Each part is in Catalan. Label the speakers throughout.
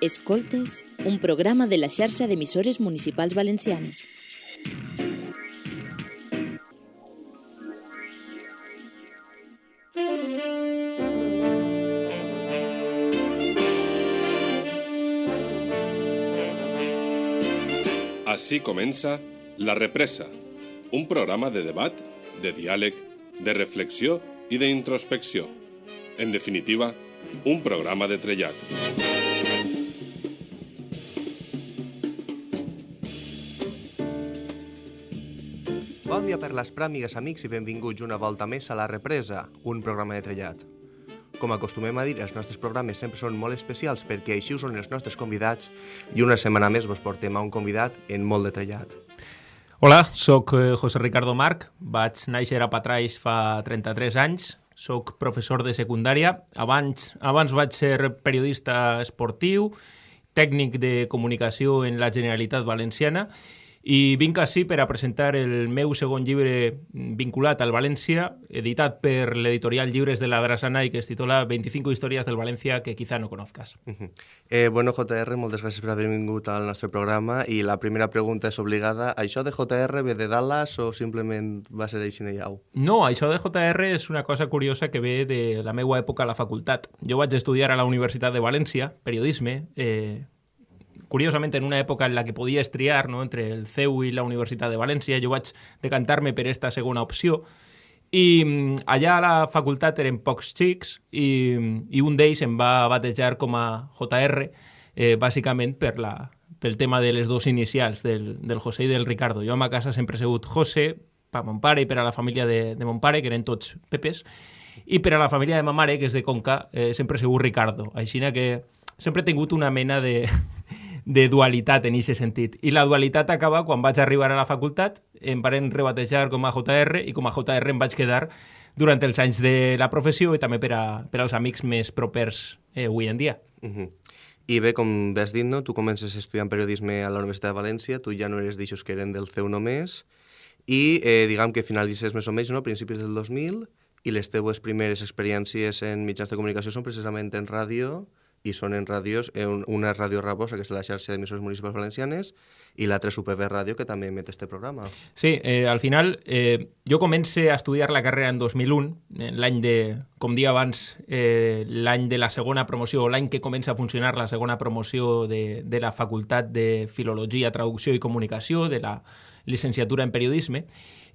Speaker 1: Escoltes, un programa de la xarxa d'emissores municipals valencianes.
Speaker 2: Així comença La Represa, un programa de debat, de diàleg, de reflexió i d'introspecció. En definitiva, un programa de trellat.
Speaker 3: Dia per les pràmigues, amics, i benvinguts una volta més a La Represa, un programa de trellat. Com acostumem a dir, els nostres programes sempre són molt especials perquè així ho són els nostres convidats i una setmana més vos portem a un convidat en molt de trellat.
Speaker 4: Hola, sóc eh, José Ricardo Marc, vaig néixer a Patraix fa 33 anys, sóc professor de secundària, abans, abans vaig ser periodista esportiu, tècnic de comunicació en la Generalitat Valenciana i vinc així per a presentar el meu segon llibre vinculat al València, editat per l'editorial Llibres de la Drassana i que es titula 25 històries del València que quizá no conozcas.
Speaker 3: Uh -huh. eh, bueno, JR, moltes gràcies per haver vingut al nostre programa i la primera pregunta és obligada. Això de JR ve de Dallas o simplement va ser així llau?
Speaker 4: No, això de JR és una cosa curiosa que ve de la meva època a la facultat. Jo vaig estudiar a la Universitat de València, periodisme, eh, curiosament en una època en la que podies triar no, entre el CEU i la Universitat de València, jo vaig decantar-me per aquesta segona opció i mm, allà a la facultat eren pocs xics i, i un d'ells em va batejar com a JR eh, bàsicament per la, pel tema de les dos inicials, del, del José i del Ricardo. Jo a ma casa sempre he sigut José, per mon pare i per a la família de, de mon pare, que eren tots Pepes, i per a la família de ma mare, que és de Conca, eh, sempre he sigut Ricardo. Així que sempre he tingut una mena de, de dualitat en aquest sentit. I la dualitat acaba quan vaig arribar a la facultat, em van rebatejar com a JR i com a JR em vaig quedar durant els anys de la professió i també per, a, per als amics més propers eh, avui en dia.
Speaker 3: Uh -huh. I bé, com has dit, no? tu comences estudiant periodisme a la Universitat de València, tu ja no eres d'aixòs que eren del CEU només, i eh, diguem que finalitzes més o menys no? principis del 2000 i les teves primeres experiències en mitjans de comunicació són precisament en ràdio, i són en ràdios, una és Ràdio Rabosa, que és la xarxa d'emissors municipals valencianes, i l'altra és UPB Ràdio, que també emet este programa.
Speaker 4: Sí, eh, al final eh, jo comencé a estudiar la carrera en 2001, l'any de, com dia abans, eh, l'any de la segona promoció, l'any que comença a funcionar la segona promoció de, de la Facultat de Filologia, Traducció i Comunicació, de la llicenciatura en Periodisme,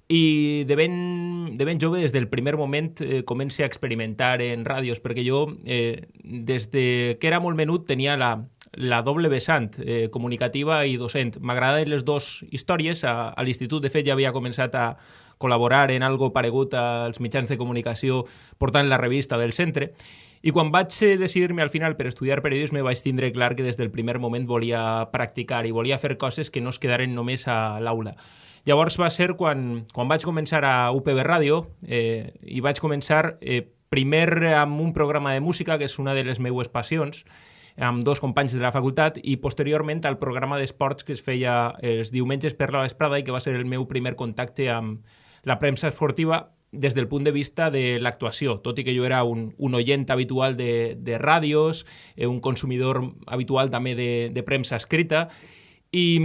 Speaker 4: i de ben, de ben jove, des del primer moment, eh, comença a experimentar en ràdios, perquè jo, eh, des de que era molt menut, tenia la, la doble vessant, eh, comunicativa i docent. M'agraden les dues històries. A, a l'institut, de fet, ja havia començat a col·laborar en algo paregut als mitjans de comunicació portant la revista del centre. I quan vaig decidir-me al final per estudiar periodisme vaig tindre clar que des del primer moment volia practicar i volia fer coses que no es quedaren només a l'aula. Llavors va ser quan, quan vaig començar a UPB Ràdio eh, i vaig començar eh, primer amb un programa de música, que és una de les meues passions, amb dos companys de la facultat i posteriorment al programa d'esports que es feia els diumenges per la vesprada i que va ser el meu primer contacte amb la premsa esportiva des del punt de vista de l'actuació, tot i que jo era un, un oient habitual de, de ràdios, eh, un consumidor habitual també de, de premsa escrita, i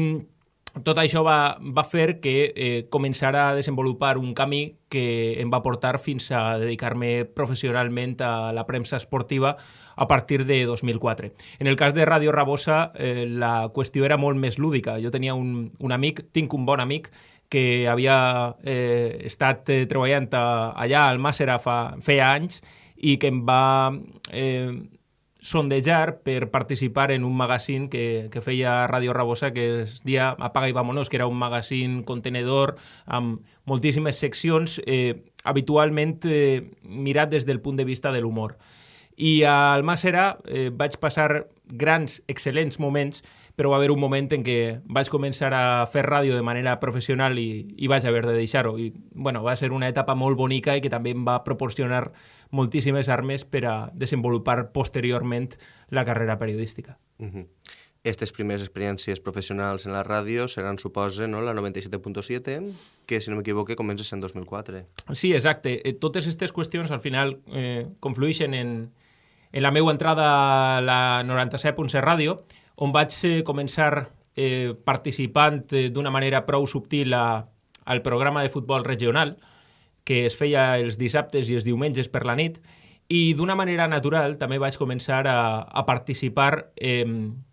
Speaker 4: tot això va, va fer que eh, començara a desenvolupar un camí que em va portar fins a dedicar-me professionalment a la premsa esportiva a partir de 2004. En el cas de Ràdio Rabosa, eh, la qüestió era molt més lúdica. Jo tenia un, un amic, tinc un bon amic, que havia eh, estat eh, treballant allà al Màssera fa, feia anys i que em va eh, sondejar per participar en un magazine que, que feia Ràdio Rabosa que es dia Apaga i Vámonos, que era un magazine contenedor amb moltíssimes seccions eh, habitualment eh, mirat des del punt de vista de l'humor. I al Màssera eh, vaig passar grans, excel·lents moments, però va haver un moment en què vaig començar a fer ràdio de manera professional i, i vaig haver de deixar-ho. I bueno, va ser una etapa molt bonica i que també em va proporcionar moltíssimes armes per a desenvolupar posteriorment la carrera periodística.
Speaker 3: Uh -huh. Estes primeres experiències professionals en la ràdio seran, suposa, no, la 97.7, que, si no m'equivoque, comença en 2004.
Speaker 4: Sí, exacte. Eh, totes aquestes qüestions, al final, eh, conflueixen en, en la meva entrada a la 97.7 Ràdio, on vaig eh, començar eh, participant eh, d'una manera prou subtil a, al programa de futbol regional, que es feia els dissabtes i els diumenges per la nit, i d'una manera natural també vaig començar a, a participar eh,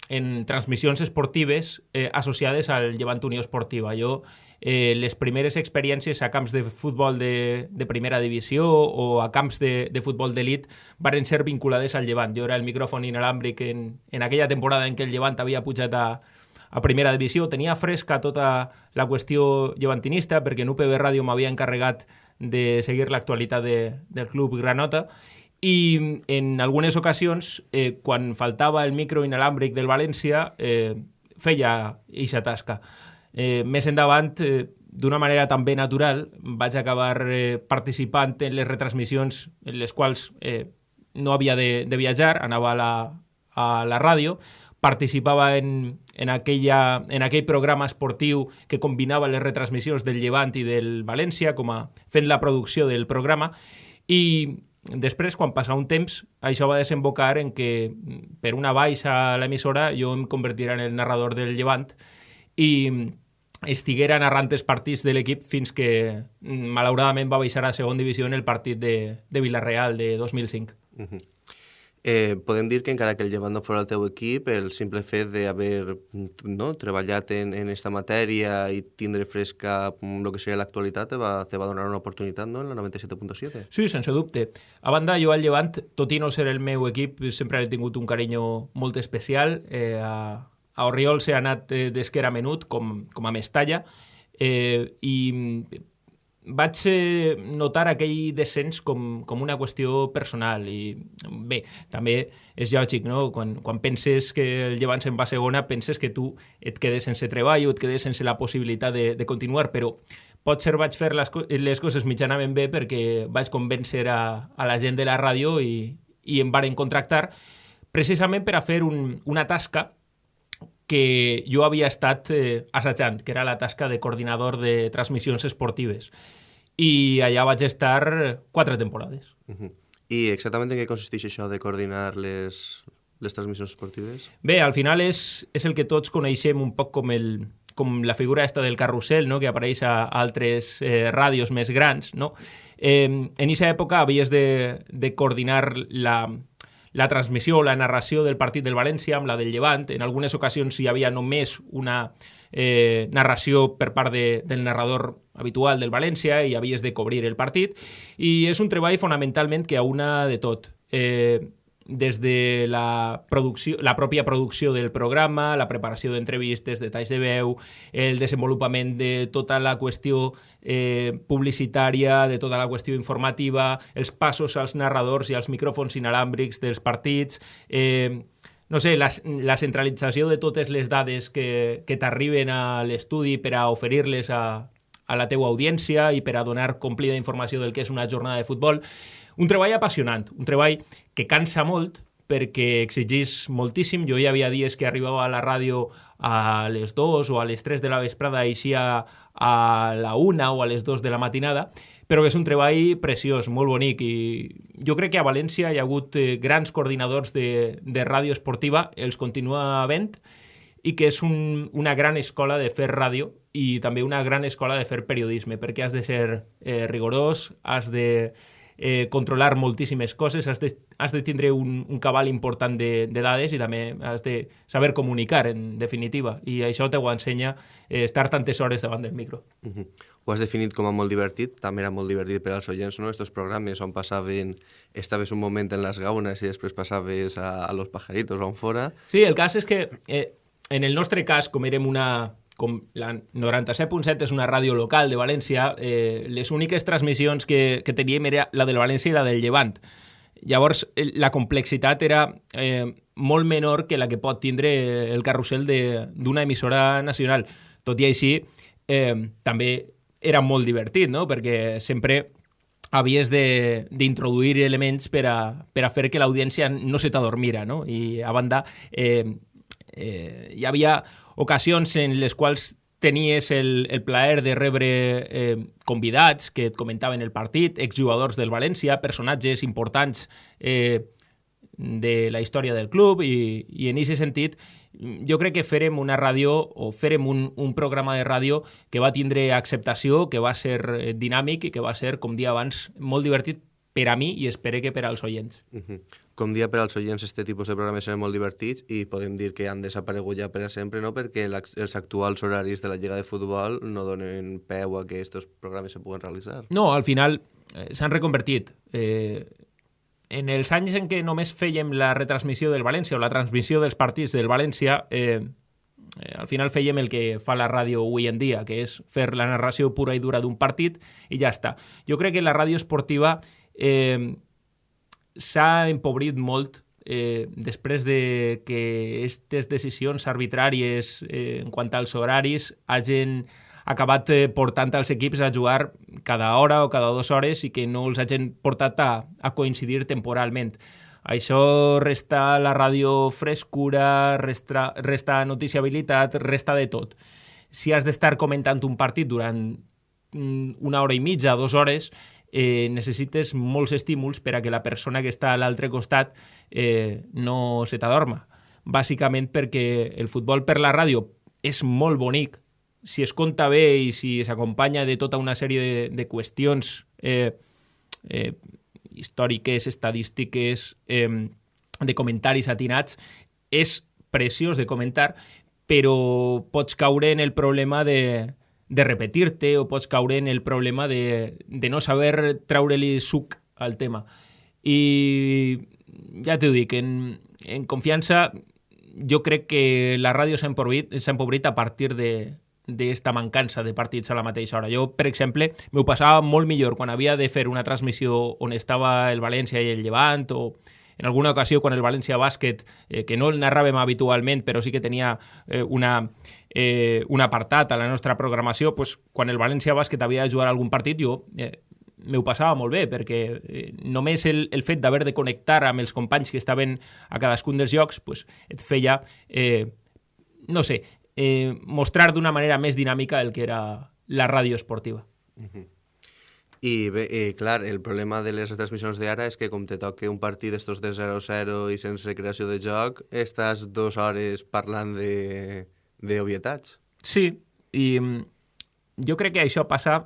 Speaker 4: en transmissions esportives eh, associades al Llevant Unió Esportiva. Jo eh, les primeres experiències a camps de futbol de, de primera divisió o a camps de, de futbol d'elit varen ser vinculades al Llevant. Jo era el micròfon inalàmbric en, en aquella temporada en què el Llevant havia pujat a, a primera divisió. Tenia fresca tota la qüestió llevantinista perquè en UPB Ràdio m'havia encarregat de seguir l'actualitat de, del club Granota. I en algunes ocasions, eh, quan faltava el micro inalàmbric del València, eh, feia eixa tasca. Eh, més endavant, eh, d'una manera també natural, vaig acabar eh, participant en les retransmissions en les quals eh, no havia de, de viatjar, anava a la, a la ràdio, participava en, en, aquella, en aquell programa esportiu que combinava les retransmissions del Llevant i del València, com a fent la producció del programa, i després, quan passa un temps, això va desembocar en que per una baixa a l'emissora jo em convertirà en el narrador del Llevant i estiguera narrant els partits de l'equip fins que malauradament va baixar a segon divisió en el partit de, de Villarreal de 2005. Uh -huh.
Speaker 3: Eh, podem dir que encara que el llevant no fora el teu equip, el simple fet d'haver no, treballat en, en esta matèria i tindre fresca el mm, que seria l'actualitat te, va, te va donar una oportunitat no, en la 97.7?
Speaker 4: Sí, sense dubte. A banda, jo al llevant, tot i no ser el meu equip, sempre he tingut un carinyo molt especial eh, a, a Oriol s'ha anat eh, era menut, com, com a Mestalla, eh, i vaig notar aquell descens com, com una qüestió personal i bé, també és lògic, no? Quan, quan penses que el llevant se'n va a segona, penses que tu et quedes sense treball o et quedes sense la possibilitat de, de continuar, però potser vaig fer les, les coses mitjanament bé perquè vaig convèncer a, a la gent de la ràdio i, i em varen contractar precisament per a fer un, una tasca que jo havia estat eh, assajant, que era la tasca de coordinador de transmissions esportives. I allà vaig estar quatre temporades.
Speaker 3: Uh -huh. I exactament en què consisteix això de coordinar les, les transmissions esportives?
Speaker 4: Bé, al final és, és el que tots coneixem un poc com, el, com la figura esta del carrusel, no? que apareix a altres eh, ràdios més grans. No? Eh, en aquesta època havies de, de coordinar la, la transmissió, la narració del partit del València amb la del Llevant. En algunes ocasions hi havia només una eh, narració per part de, del narrador habitual del València i havies de cobrir el partit. I és un treball fonamentalment que una de tot. Eh, des de la, producció, la pròpia producció del programa, la preparació d'entrevistes, detalls de veu, el desenvolupament de tota la qüestió eh, publicitària, de tota la qüestió informativa, els passos als narradors i als micròfons inalàmbrics dels partits, eh, no sé, la, la centralització de totes les dades que, que t'arriben a l'estudi per a oferir-les a, a la teua audiència i per a donar complida informació del que és una jornada de futbol. Un treball apassionant, un treball que cansa molt perquè exigís moltíssim. Jo hi havia dies que arribava a la ràdio a les 2 o a les 3 de la vesprada i així a, a la 1 o a les 2 de la matinada, però és un treball preciós, molt bonic i jo crec que a València hi ha hagut eh, grans coordinadors de, de ràdio esportiva, els continua havent i que és un, una gran escola de fer ràdio i també una gran escola de fer periodisme, perquè has de ser eh, rigorós, has de eh, controlar moltíssimes coses, has de, has de tindre un, un cabal important de, de dades i també has de saber comunicar, en definitiva, i això te ho ensenya eh, estar tantes hores davant del micro.
Speaker 3: Uh -huh. Ho has definit com a molt divertit, també era molt divertit per als oients, no?, estos programes on passaven, estaves un moment en les gaunes i després passaves a, a los pajaritos on fora.
Speaker 4: Sí, el cas és que eh, en el nostre cas, com érem una, com la 97.7 és una ràdio local de València, eh, les úniques transmissions que, que teníem era la del València i la del Llevant. Llavors, la complexitat era eh, molt menor que la que pot tindre el carrusel d'una emissora nacional. Tot i així, eh, també era molt divertit, no? perquè sempre havies d'introduir elements per a, per a fer que l'audiència no se t'adormira, no? I a banda, eh, eh, hi havia ocasions en les quals tenies el, el plaer de rebre eh, convidats que et comentaven el partit, exjugadors del València, personatges importants eh, de la història del club i, i en aquest sentit jo crec que farem una ràdio o farem un, un programa de ràdio que va tindre acceptació, que va ser eh, dinàmic i que va ser, com dia abans, molt divertit per a mi i espero que per als oients.
Speaker 3: Uh -huh. Com dia per als oients, este tipus de programes són molt divertits i podem dir que han desaparegut ja per a sempre, no? perquè els actuals horaris de la Lliga de Futbol no donen peu a que aquests programes se puguen realitzar.
Speaker 4: No, al final eh, s'han reconvertit. Eh, en els anys en què només fèiem la retransmissió del València o la transmissió dels partits del València, eh, eh, al final fèiem el que fa la ràdio avui en dia, que és fer la narració pura i dura d'un partit i ja està. Jo crec que la ràdio esportiva eh, s'ha empobrit molt eh, després de que aquestes decisions arbitràries eh, en quant als horaris hagin acabat eh, portant els equips a jugar cada hora o cada dues hores i que no els hagin portat a, a coincidir temporalment. Això resta la ràdio frescura, resta, resta noticiabilitat, resta de tot. Si has d'estar comentant un partit durant mm, una hora i mitja, dues hores, eh, necessites molts estímuls per a que la persona que està a l'altre costat eh, no se t'adorma. Bàsicament perquè el futbol per la ràdio és molt bonic, si es compta bé i si s'acompanya de tota una sèrie de, de qüestions eh, eh, històriques, estadístiques, eh, de comentaris atinats, és preciós de comentar, però pots caure en el problema de, de repetir-te o pots caure en el problema de, de no saber treure-li suc al tema. I ja t'ho dic, en, en confiança jo crec que la ràdio s'ha empobrit, empobrit a partir de, d'esta mancança de partits a la mateixa hora. Jo, per exemple, m'ho passava molt millor quan havia de fer una transmissió on estava el València i el Llevant o en alguna ocasió quan el València Bàsquet, eh, que no el narràvem habitualment, però sí que tenia eh, una, eh, un apartat a la nostra programació, pues, quan el València Bàsquet havia de jugar algun partit, jo eh, m'ho passava molt bé, perquè eh, només el, el fet d'haver de connectar amb els companys que estaven a cadascun dels jocs pues, et feia, eh, no sé, eh, mostrar d'una manera més dinàmica el que era la ràdio esportiva. Uh -huh.
Speaker 3: I bé, eh, clar, el problema de les transmissions d'ara és que com te toque un partit d'estos de 0-0 i sense creació de joc, estàs dues hores parlant de, de obvietats.
Speaker 4: Sí, i mm, jo crec que això passa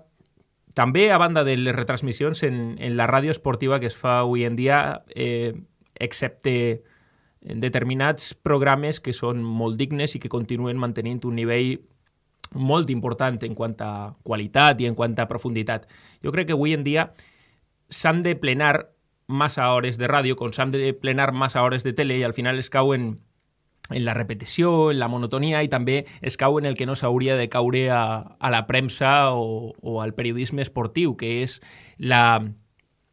Speaker 4: també a banda de les retransmissions en, en la ràdio esportiva que es fa avui en dia, eh, excepte en determinats programes que són molt dignes i que continuen mantenint un nivell molt important en quant a qualitat i en quant a profunditat. Jo crec que avui en dia s'han de plenar massa hores de ràdio, com s'han de plenar massa hores de tele i al final es cauen en la repetició, en la monotonia i també es cau en el que no s'hauria de caure a, a la premsa o, o al periodisme esportiu, que és la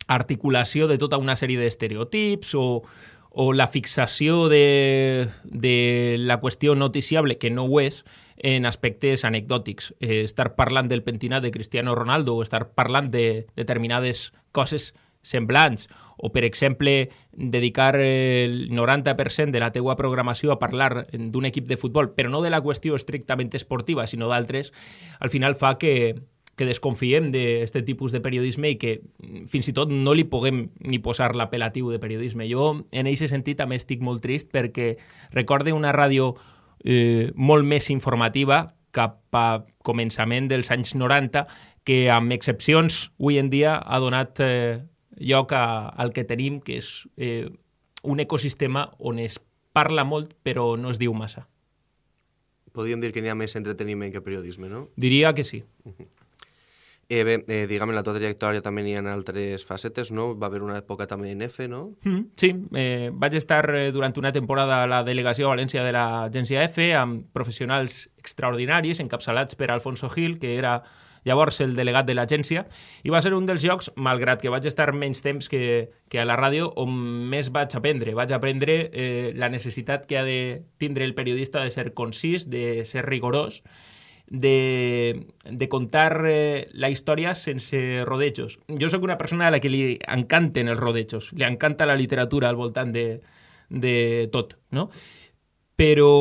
Speaker 4: articulació de tota una sèrie d'estereotips o, o la fixació de, de la qüestió noticiable, que no ho és, en aspectes anecdòtics. Eh, estar parlant del pentinat de Cristiano Ronaldo o estar parlant de determinades coses semblants o, per exemple, dedicar el 90% de la teua programació a parlar d'un equip de futbol, però no de la qüestió estrictament esportiva, sinó d'altres, al final fa que, que desconfiem d'aquest tipus de periodisme i que fins i tot no li puguem ni posar l'apel·latiu de periodisme. Jo, en aquest sentit, també estic molt trist perquè recorde una ràdio eh, molt més informativa cap a començament dels anys 90 que amb excepcions avui en dia ha donat eh, lloc a, al que tenim, que és eh, un ecosistema on es parla molt però no es diu massa.
Speaker 3: Podríem dir que n'hi ha més entreteniment que periodisme, no?
Speaker 4: Diria que sí. Uh -huh.
Speaker 3: Eh, bé, eh, diguem, en la tua trajectòria també n'hi ha altres facetes, no? Va haver una època també en F, no?
Speaker 4: Mm, sí, eh, vaig estar eh, durant una temporada a la delegació a València de l'agència F amb professionals extraordinaris encapçalats per Alfonso Gil, que era llavors el delegat de l'agència, i va ser un dels llocs, malgrat que vaig estar menys temps que, que a la ràdio, on més vaig aprendre. Vaig aprendre eh, la necessitat que ha de tindre el periodista de ser concís, de ser rigorós, de, de contar eh, la història sense rodejos. Jo sóc una persona a la que li encanten els rodejos, li encanta la literatura al voltant de, de tot, no? Però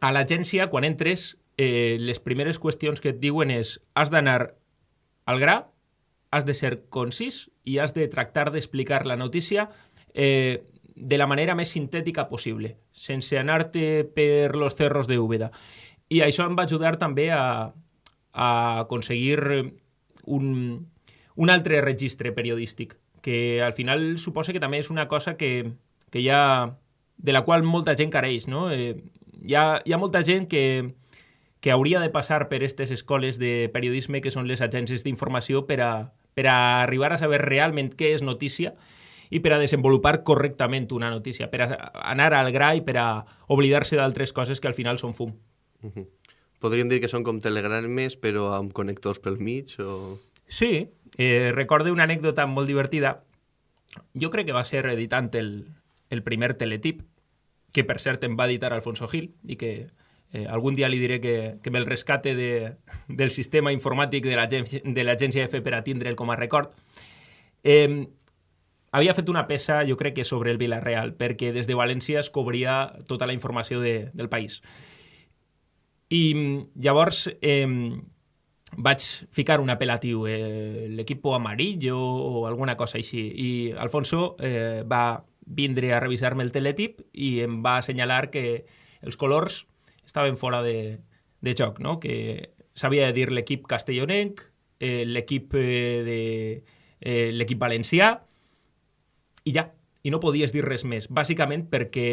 Speaker 4: a l'agència, quan entres, eh, les primeres qüestions que et diuen és has d'anar al gra, has de ser concís i has de tractar d'explicar la notícia eh, de la manera més sintètica possible, sense anar-te per los cerros de Úbeda. I això em va ajudar també a, a aconseguir un, un altre registre periodístic, que al final suposa que també és una cosa que, que ha, de la qual molta gent careix. No? Eh, hi, ha, hi ha molta gent que, que hauria de passar per aquestes escoles de periodisme que són les agències d'informació per a, per a arribar a saber realment què és notícia i per a desenvolupar correctament una notícia, per a anar al gra i per a oblidar-se d'altres coses que al final són fum.
Speaker 3: Podríem dir que són com telegrames, però amb connectors pel mig? O...
Speaker 4: Sí, eh, recorde una anècdota molt divertida. Jo crec que va ser editant el, el primer teletip, que per cert em va editar Alfonso Gil, i que eh, algun dia li diré que, que me'l rescate de, del sistema informàtic de l'agència F per a tindre'l com a record. Eh, havia fet una peça, jo crec que sobre el Villarreal, perquè des de València es cobria tota la informació de, del país. I llavors eh, vaig ficar un apel·latiu, eh, l'equip amarillo o alguna cosa així, i Alfonso eh, va vindre a revisar-me el teletip i em va assenyalar que els colors estaven fora de, de joc, no? que s'havia de dir l'equip castellonenc, eh, l'equip eh, de eh, l'equip valencià, i ja, i no podies dir res més, bàsicament perquè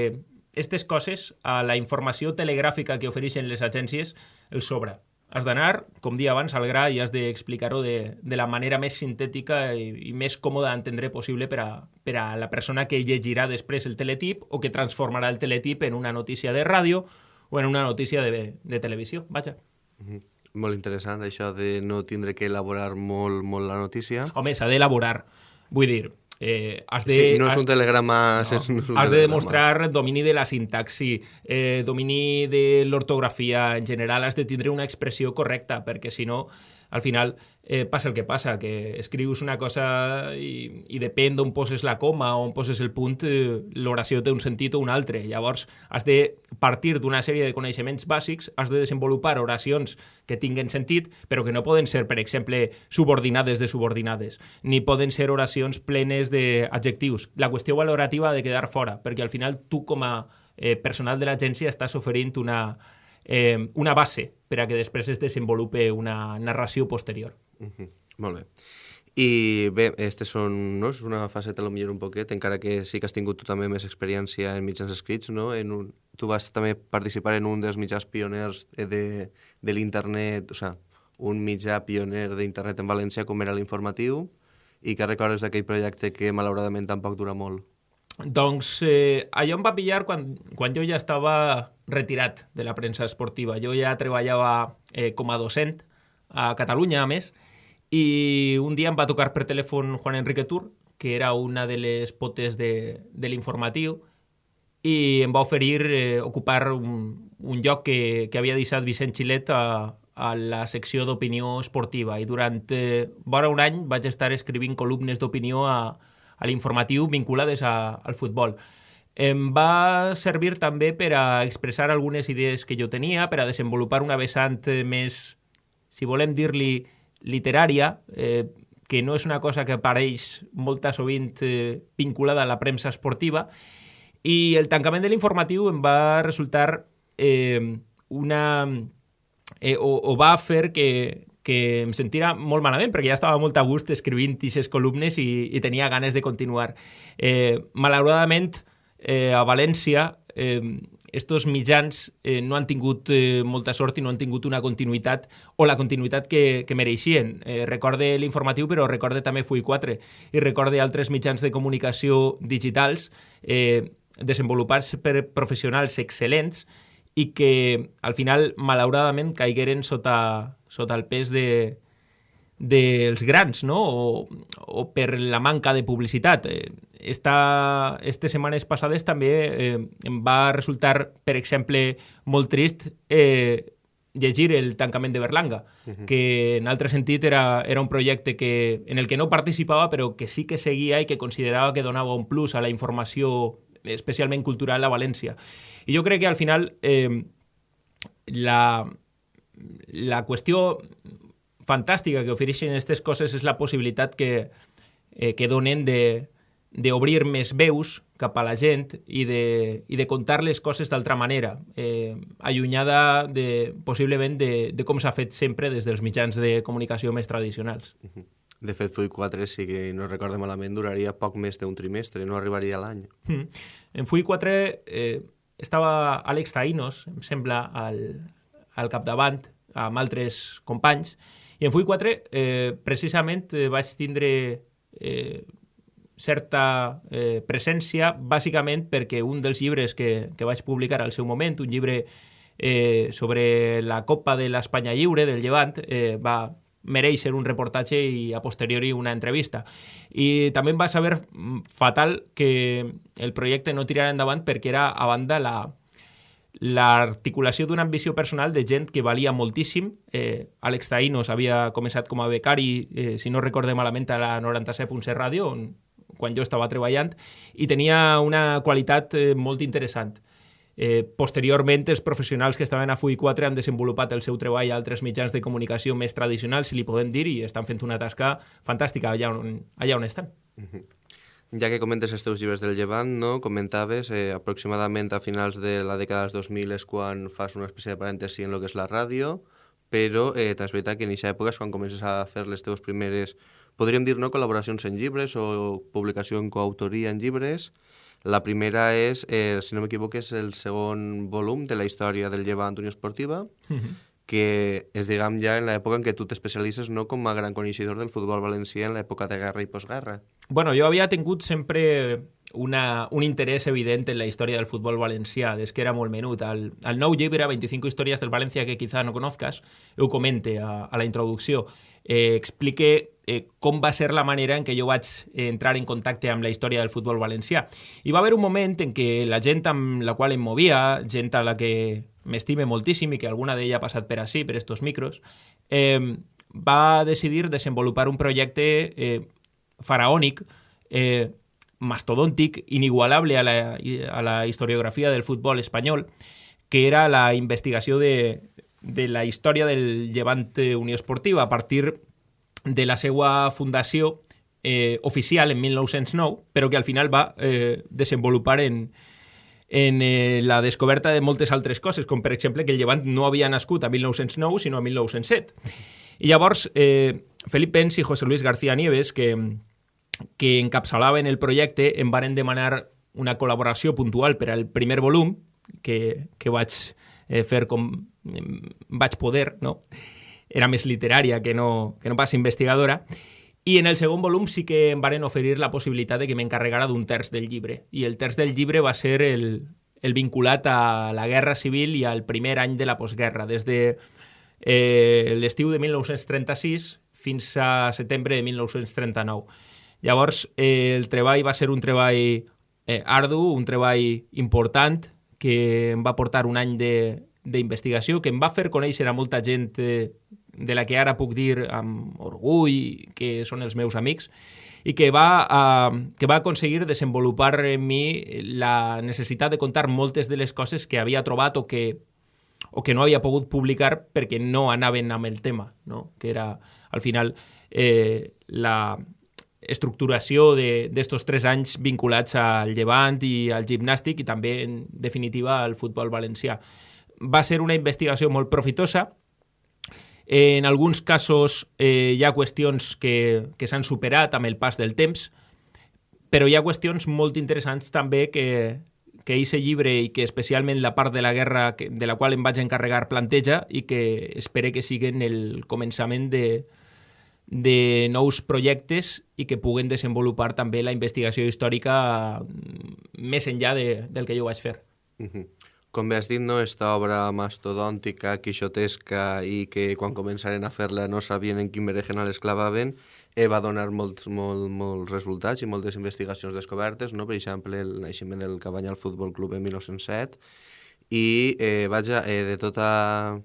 Speaker 4: aquestes coses, a la informació telegràfica que ofereixen les agències, el sobra. Has d'anar, com dia abans, al gra i has d'explicar-ho de, de la manera més sintètica i, i més còmoda d'entendre possible per a, per a la persona que llegirà després el teletip o que transformarà el teletip en una notícia de ràdio o en una notícia de, de televisió. Vaja.
Speaker 3: Mm -hmm. Molt interessant, això de no tindre que elaborar molt, molt la notícia.
Speaker 4: Home, s'ha d'elaborar. Vull dir, Eh, has de,
Speaker 3: sí, no és un telegrama...
Speaker 4: No, és un has de demostrar domini de la sintaxi, eh, domini de l'ortografia, en general has de tindre una expressió correcta, perquè si no, al final eh, passa el que passa, que escrius una cosa i, i depèn d'on poses la coma o on poses el punt, eh, l'oració té un sentit o un altre. Llavors, has de partir d'una sèrie de coneixements bàsics, has de desenvolupar oracions que tinguen sentit, però que no poden ser, per exemple, subordinades de subordinades, ni poden ser oracions plenes d'adjectius. La qüestió valorativa ha de quedar fora, perquè al final tu, com a eh, personal de l'agència, estàs oferint una, eh, una base per a que després es desenvolupe una narració posterior.
Speaker 3: -huh. Molt bé. I bé, aquestes són, no? és una faceta millor un poquet, encara que sí que has tingut tu també més experiència en mitjans escrits, no? En un, tu vas també participar en un dels mitjans pioners de, de l'internet, o sigui, un mitjà pioner d'internet en València com era l'informatiu, i que recordes d'aquell projecte que malauradament tampoc dura molt.
Speaker 4: Doncs eh, allò em va pillar quan, quan jo ja estava retirat de la premsa esportiva. Jo ja treballava eh, com a docent a Catalunya, a més, i un dia em va tocar per telèfon Juan Enrique Tur, que era una de les potes de, de l'informatiu, i em va oferir eh, ocupar un, un lloc que, que havia deixat Vicent Xilet a, a la secció d'opinió esportiva. I durant eh, vora un any vaig estar escrivint columnes d'opinió a, a l'informatiu vinculades a, al futbol. Em va servir també per a expressar algunes idees que jo tenia, per a desenvolupar una vessant més, si volem dir-li, literària, eh, que no és una cosa que apareix molta sovint eh, vinculada a la premsa esportiva, i el tancament de l'informatiu em va resultar eh, una... Eh, o, o va fer que, que em sentira molt malament, perquè ja estava molt a gust escrivint aquestes columnes i, i tenia ganes de continuar. Eh, malauradament, eh, a València eh, estos mitjans eh, no han tingut eh, molta sort i no han tingut una continuïtat o la continuïtat que, que mereixien. Eh, recorde l'informatiu, però recorde també Fui 4 i recorde altres mitjans de comunicació digitals eh, desenvolupats per professionals excel·lents i que al final, malauradament, caigueren sota, sota el pes de, dels grans, no? O, o per la manca de publicitat. Eh, esta, estes setmanes passades també eh, em va resultar, per exemple, molt trist eh, llegir el tancament de Berlanga, uh -huh. que en altre sentit era, era un projecte que, en el que no participava però que sí que seguia i que considerava que donava un plus a la informació especialment cultural a València. I jo crec que al final eh, la, la qüestió fantàstica que ofereixen aquestes coses és la possibilitat que, eh, que donen de, d'obrir més veus cap a la gent i de, i de contar les coses d'altra manera, eh, allunyada de, possiblement de, de com s'ha fet sempre des dels mitjans de comunicació més tradicionals.
Speaker 3: De fet, Full 4, si no recordo malament, duraria poc més d'un trimestre, no arribaria a l'any.
Speaker 4: Mm. En Full 4 eh, estava Àlex Taïnos, em sembla, al, al capdavant, amb altres companys, i en Full 4 eh, precisament eh, vaig tindre eh, certa eh, presència, bàsicament perquè un dels llibres que, que vaig publicar al seu moment, un llibre eh, sobre la Copa de l'Espanya Lliure del Llevant, eh, va mereixer un reportatge i a posteriori una entrevista. I també em va saber fatal que el projecte no tirara endavant perquè era a banda la, l'articulació d'una ambició personal de gent que valia moltíssim. Eh, Àlex Taïnos havia començat com a becari, eh, si no recorde malament, a la 97.7 Ràdio, on quan jo estava treballant, i tenia una qualitat eh, molt interessant. Eh, posteriorment, els professionals que estaven a FUI 4 han desenvolupat el seu treball a altres mitjans de comunicació més tradicionals, si li podem dir, i estan fent una tasca fantàstica allà on, allà on estan. Uh -huh.
Speaker 3: Ja que comentes els teus llibres del Llevant, no? comentaves eh, aproximadament a finals de la dècada dels 2000 és quan fas una espècie de parèntesi en el que és la ràdio, però eh, és veritat que en aquesta època és quan comences a fer les teves primeres podríem dir no col·laboracions en llibres o publicació en coautoria en llibres. La primera és, eh, si no m'equivoco, és el segon volum de la història del Llevant Unió Esportiva, uh. -huh. que és, diguem, ja en l'època en què tu t'especialitzes no com a gran coneixedor del futbol valencià en l'època de guerra i postguerra.
Speaker 4: Bueno, jo havia tingut sempre una, un interès evident en la història del futbol valencià, des que era molt menut. Al, al nou llibre, 25 històries del València que quizá no conozcas, ho comente a, a la introducció. Eh, explique eh, com va ser la manera en què jo vaig entrar en contacte amb la història del futbol valencià. I va haver un moment en què la gent amb la qual em movia, gent a la que m'estime moltíssim i que alguna d'ella ha passat per així, per estos micros, eh, va decidir desenvolupar un projecte eh, faraònic, eh, mastodòntic, inigualable a la, a la historiografia del futbol espanyol, que era la investigació de, de la història del Llevant Unió Esportiva a partir de la seva fundació eh, oficial en 1909, però que al final va eh, desenvolupar en, en eh, la descoberta de moltes altres coses, com per exemple que el Llevant no havia nascut a 1909, sinó a 1907. I llavors, eh, Felip Pens i José Luis García Nieves, que, que encapçalaven el projecte, em varen demanar una col·laboració puntual per al primer volum, que, que vaig eh, fer com vaig poder, no? era més literària que no, que no pas investigadora, i en el segon volum sí que em varen oferir la possibilitat de que m'encarregara d'un terç del llibre. I el terç del llibre va ser el, el vinculat a la Guerra Civil i al primer any de la postguerra, des de eh, l'estiu de 1936 fins a setembre de 1939. Llavors, eh, el treball va ser un treball eh, ardu, un treball important, que em va portar un any d'investigació, que em va fer conèixer a molta gent eh, de la que ara puc dir amb orgull que són els meus amics, i que va, uh, que va aconseguir desenvolupar en mi la necessitat de contar moltes de les coses que havia trobat o que, o que no havia pogut publicar perquè no anaven amb el tema, no? que era al final eh, la estructuració d'estos tres anys vinculats al llevant i al gimnàstic i també, en definitiva, al futbol valencià. Va ser una investigació molt profitosa, en alguns casos eh, hi ha qüestions que, que s'han superat amb el pas del temps, però hi ha qüestions molt interessants també que, que aquest llibre i que especialment la part de la guerra que, de la qual em vaig encarregar planteja i que espere que siguin el començament de, de nous projectes i que puguen desenvolupar també la investigació històrica més enllà de, del que jo vaig fer.
Speaker 3: Uh -huh com bé has dit, no, esta obra mastodòntica, quixotesca i que quan començaren a fer-la no sabien en quin berenjenal es clavaven, eh, va donar molts, molt, molts resultats i moltes investigacions descobertes, no? per exemple, el naixement del Cabanyal Futbol Club en 1907, i eh, vaja, eh, de tota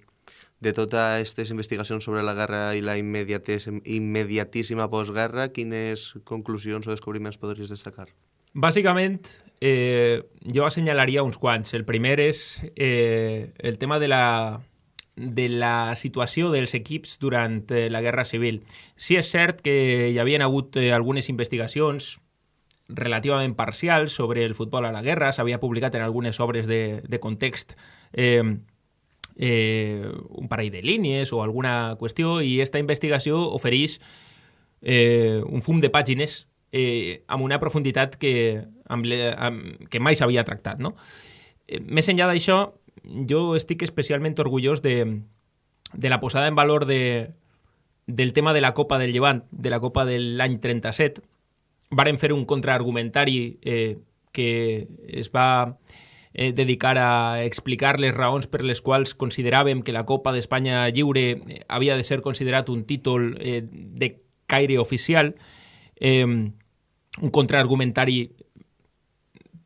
Speaker 3: de totes aquestes investigacions sobre la guerra i la immediatíssima postguerra, quines conclusions o descobriments podries destacar?
Speaker 4: Bàsicament, eh, jo assenyalaria uns quants. El primer és eh, el tema de la, de la situació dels equips durant eh, la Guerra Civil. Sí és cert que hi havien hagut eh, algunes investigacions relativament parcial sobre el futbol a la guerra, s'havia publicat en algunes obres de, de context eh, eh, un parell de línies o alguna qüestió i aquesta investigació ofereix eh, un fum de pàgines eh, amb una profunditat que, amb le, amb, que mai s'havia tractat. No? Eh, més enllà d'això, jo estic especialment orgullós de, de la posada en valor de, del tema de la Copa del Llevant, de la Copa de l'any 37. Varen fer un contraargumentari eh, que es va eh, dedicar a explicar les raons per les quals consideràvem que la Copa d'Espanya Lliure eh, havia de ser considerat un títol eh, de caire oficial. Eh, un contraargumentari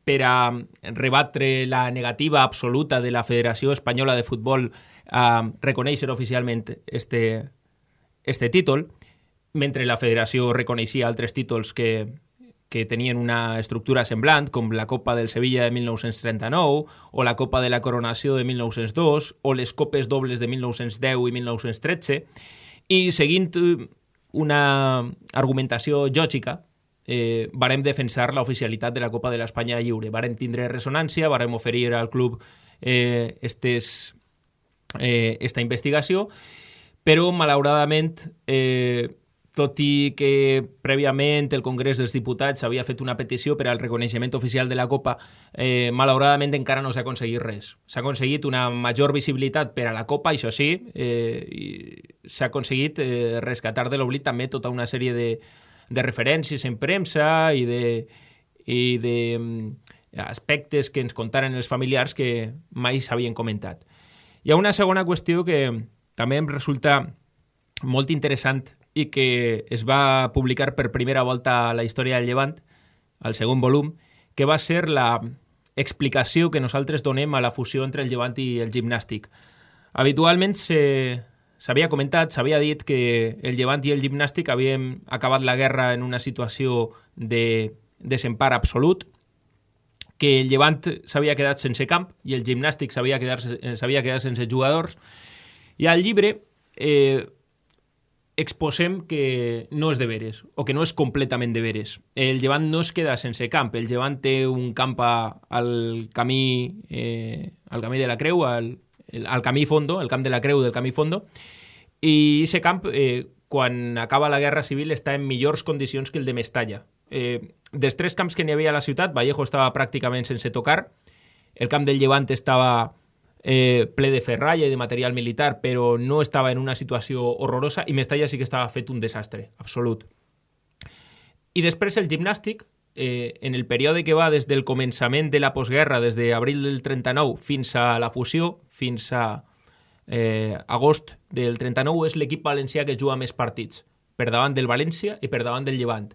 Speaker 4: per a rebatre la negativa absoluta de la Federació Espanyola de Futbol a reconèixer oficialment este, este títol, mentre la federació reconeixia altres títols que, que tenien una estructura semblant, com la Copa del Sevilla de 1939, o la Copa de la Coronació de 1902, o les Copes dobles de 1910 i 1913, i seguint una argumentació lògica, eh, varem defensar la oficialitat de la Copa de l'Espanya lliure. Varem tindre resonància, varem oferir al club eh, estes, eh, esta investigació, però malauradament, eh, tot i que prèviament el Congrés dels Diputats havia fet una petició per al reconeixement oficial de la Copa, eh, malauradament encara no s'ha aconseguit res. S'ha aconseguit una major visibilitat per a la Copa, això sí, eh, s'ha aconseguit eh, rescatar de l'oblit també tota una sèrie de, de referències en premsa i de, i de mm, aspectes que ens contaren els familiars que mai s'havien comentat. Hi ha una segona qüestió que també em resulta molt interessant i que es va publicar per primera volta a la història del Llevant, al segon volum, que va ser la explicació que nosaltres donem a la fusió entre el Llevant i el gimnàstic. Habitualment S'havia comentat, s'havia dit que el Llevant i el Gimnàstic havien acabat la guerra en una situació de desempar absolut, que el Llevant s'havia quedat sense camp i el Gimnàstic s'havia quedat, quedat sense jugadors. I al llibre eh, exposem que no és de veres, o que no és completament de veres. El Llevant no es queda sense camp, el Llevant té un camp al camí, eh, al camí de la Creu, al, al camí fondo, el camp de la Creu del camí fondo, i aquest camp, eh, quan acaba la Guerra Civil, està en millors condicions que el de Mestalla. Eh, dels tres camps que n'hi havia a la ciutat, Vallejo estava pràcticament sense tocar, el camp del Llevant estava eh, ple de ferralla i de material militar, però no estava en una situació horrorosa, i Mestalla sí que estava fet un desastre, absolut. I després el gimnàstic, eh, en el període que va des del començament de la postguerra, des d'abril del 39 fins a la fusió, fins a eh, agost del 39, és l'equip valencià que juga més partits, per davant del València i per davant del Llevant.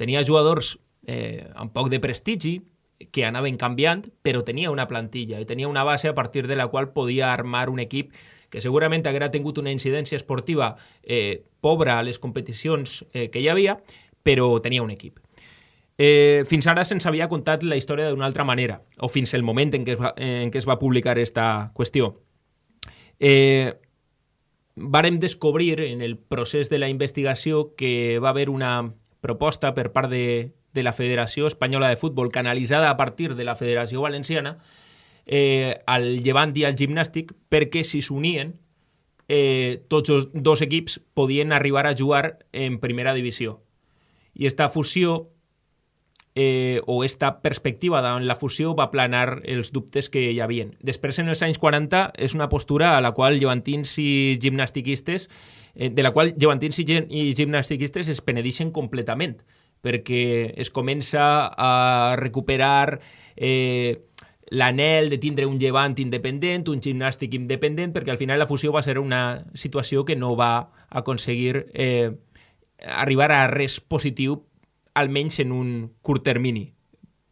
Speaker 4: Tenia jugadors eh, amb poc de prestigi, que anaven canviant, però tenia una plantilla i tenia una base a partir de la qual podia armar un equip que segurament haguera tingut una incidència esportiva eh, pobra a les competicions eh, que hi havia, però tenia un equip. Eh, fins ara se'ns havia contat la història d'una altra manera, o fins el moment en què es va, en què es va publicar aquesta qüestió. Eh, vàrem descobrir en el procés de la investigació que va haver una proposta per part de, de la Federació Espanyola de Futbol canalitzada a partir de la Federació Valenciana eh, al llevant i al gimnàstic perquè si s'unien eh, tots els dos equips podien arribar a jugar en primera divisió. I esta fusió eh, o esta perspectiva davant la fusió va planar els dubtes que hi havien. Després, en els anys 40, és una postura a la qual llevantins i gimnastiquistes, eh, de la qual llevantins i, i gimnastiquistes es penedixen completament, perquè es comença a recuperar eh, l'anel de tindre un llevant independent, un gimnàstic independent, perquè al final la fusió va ser una situació que no va aconseguir eh, arribar a res positiu almenys en un curt termini,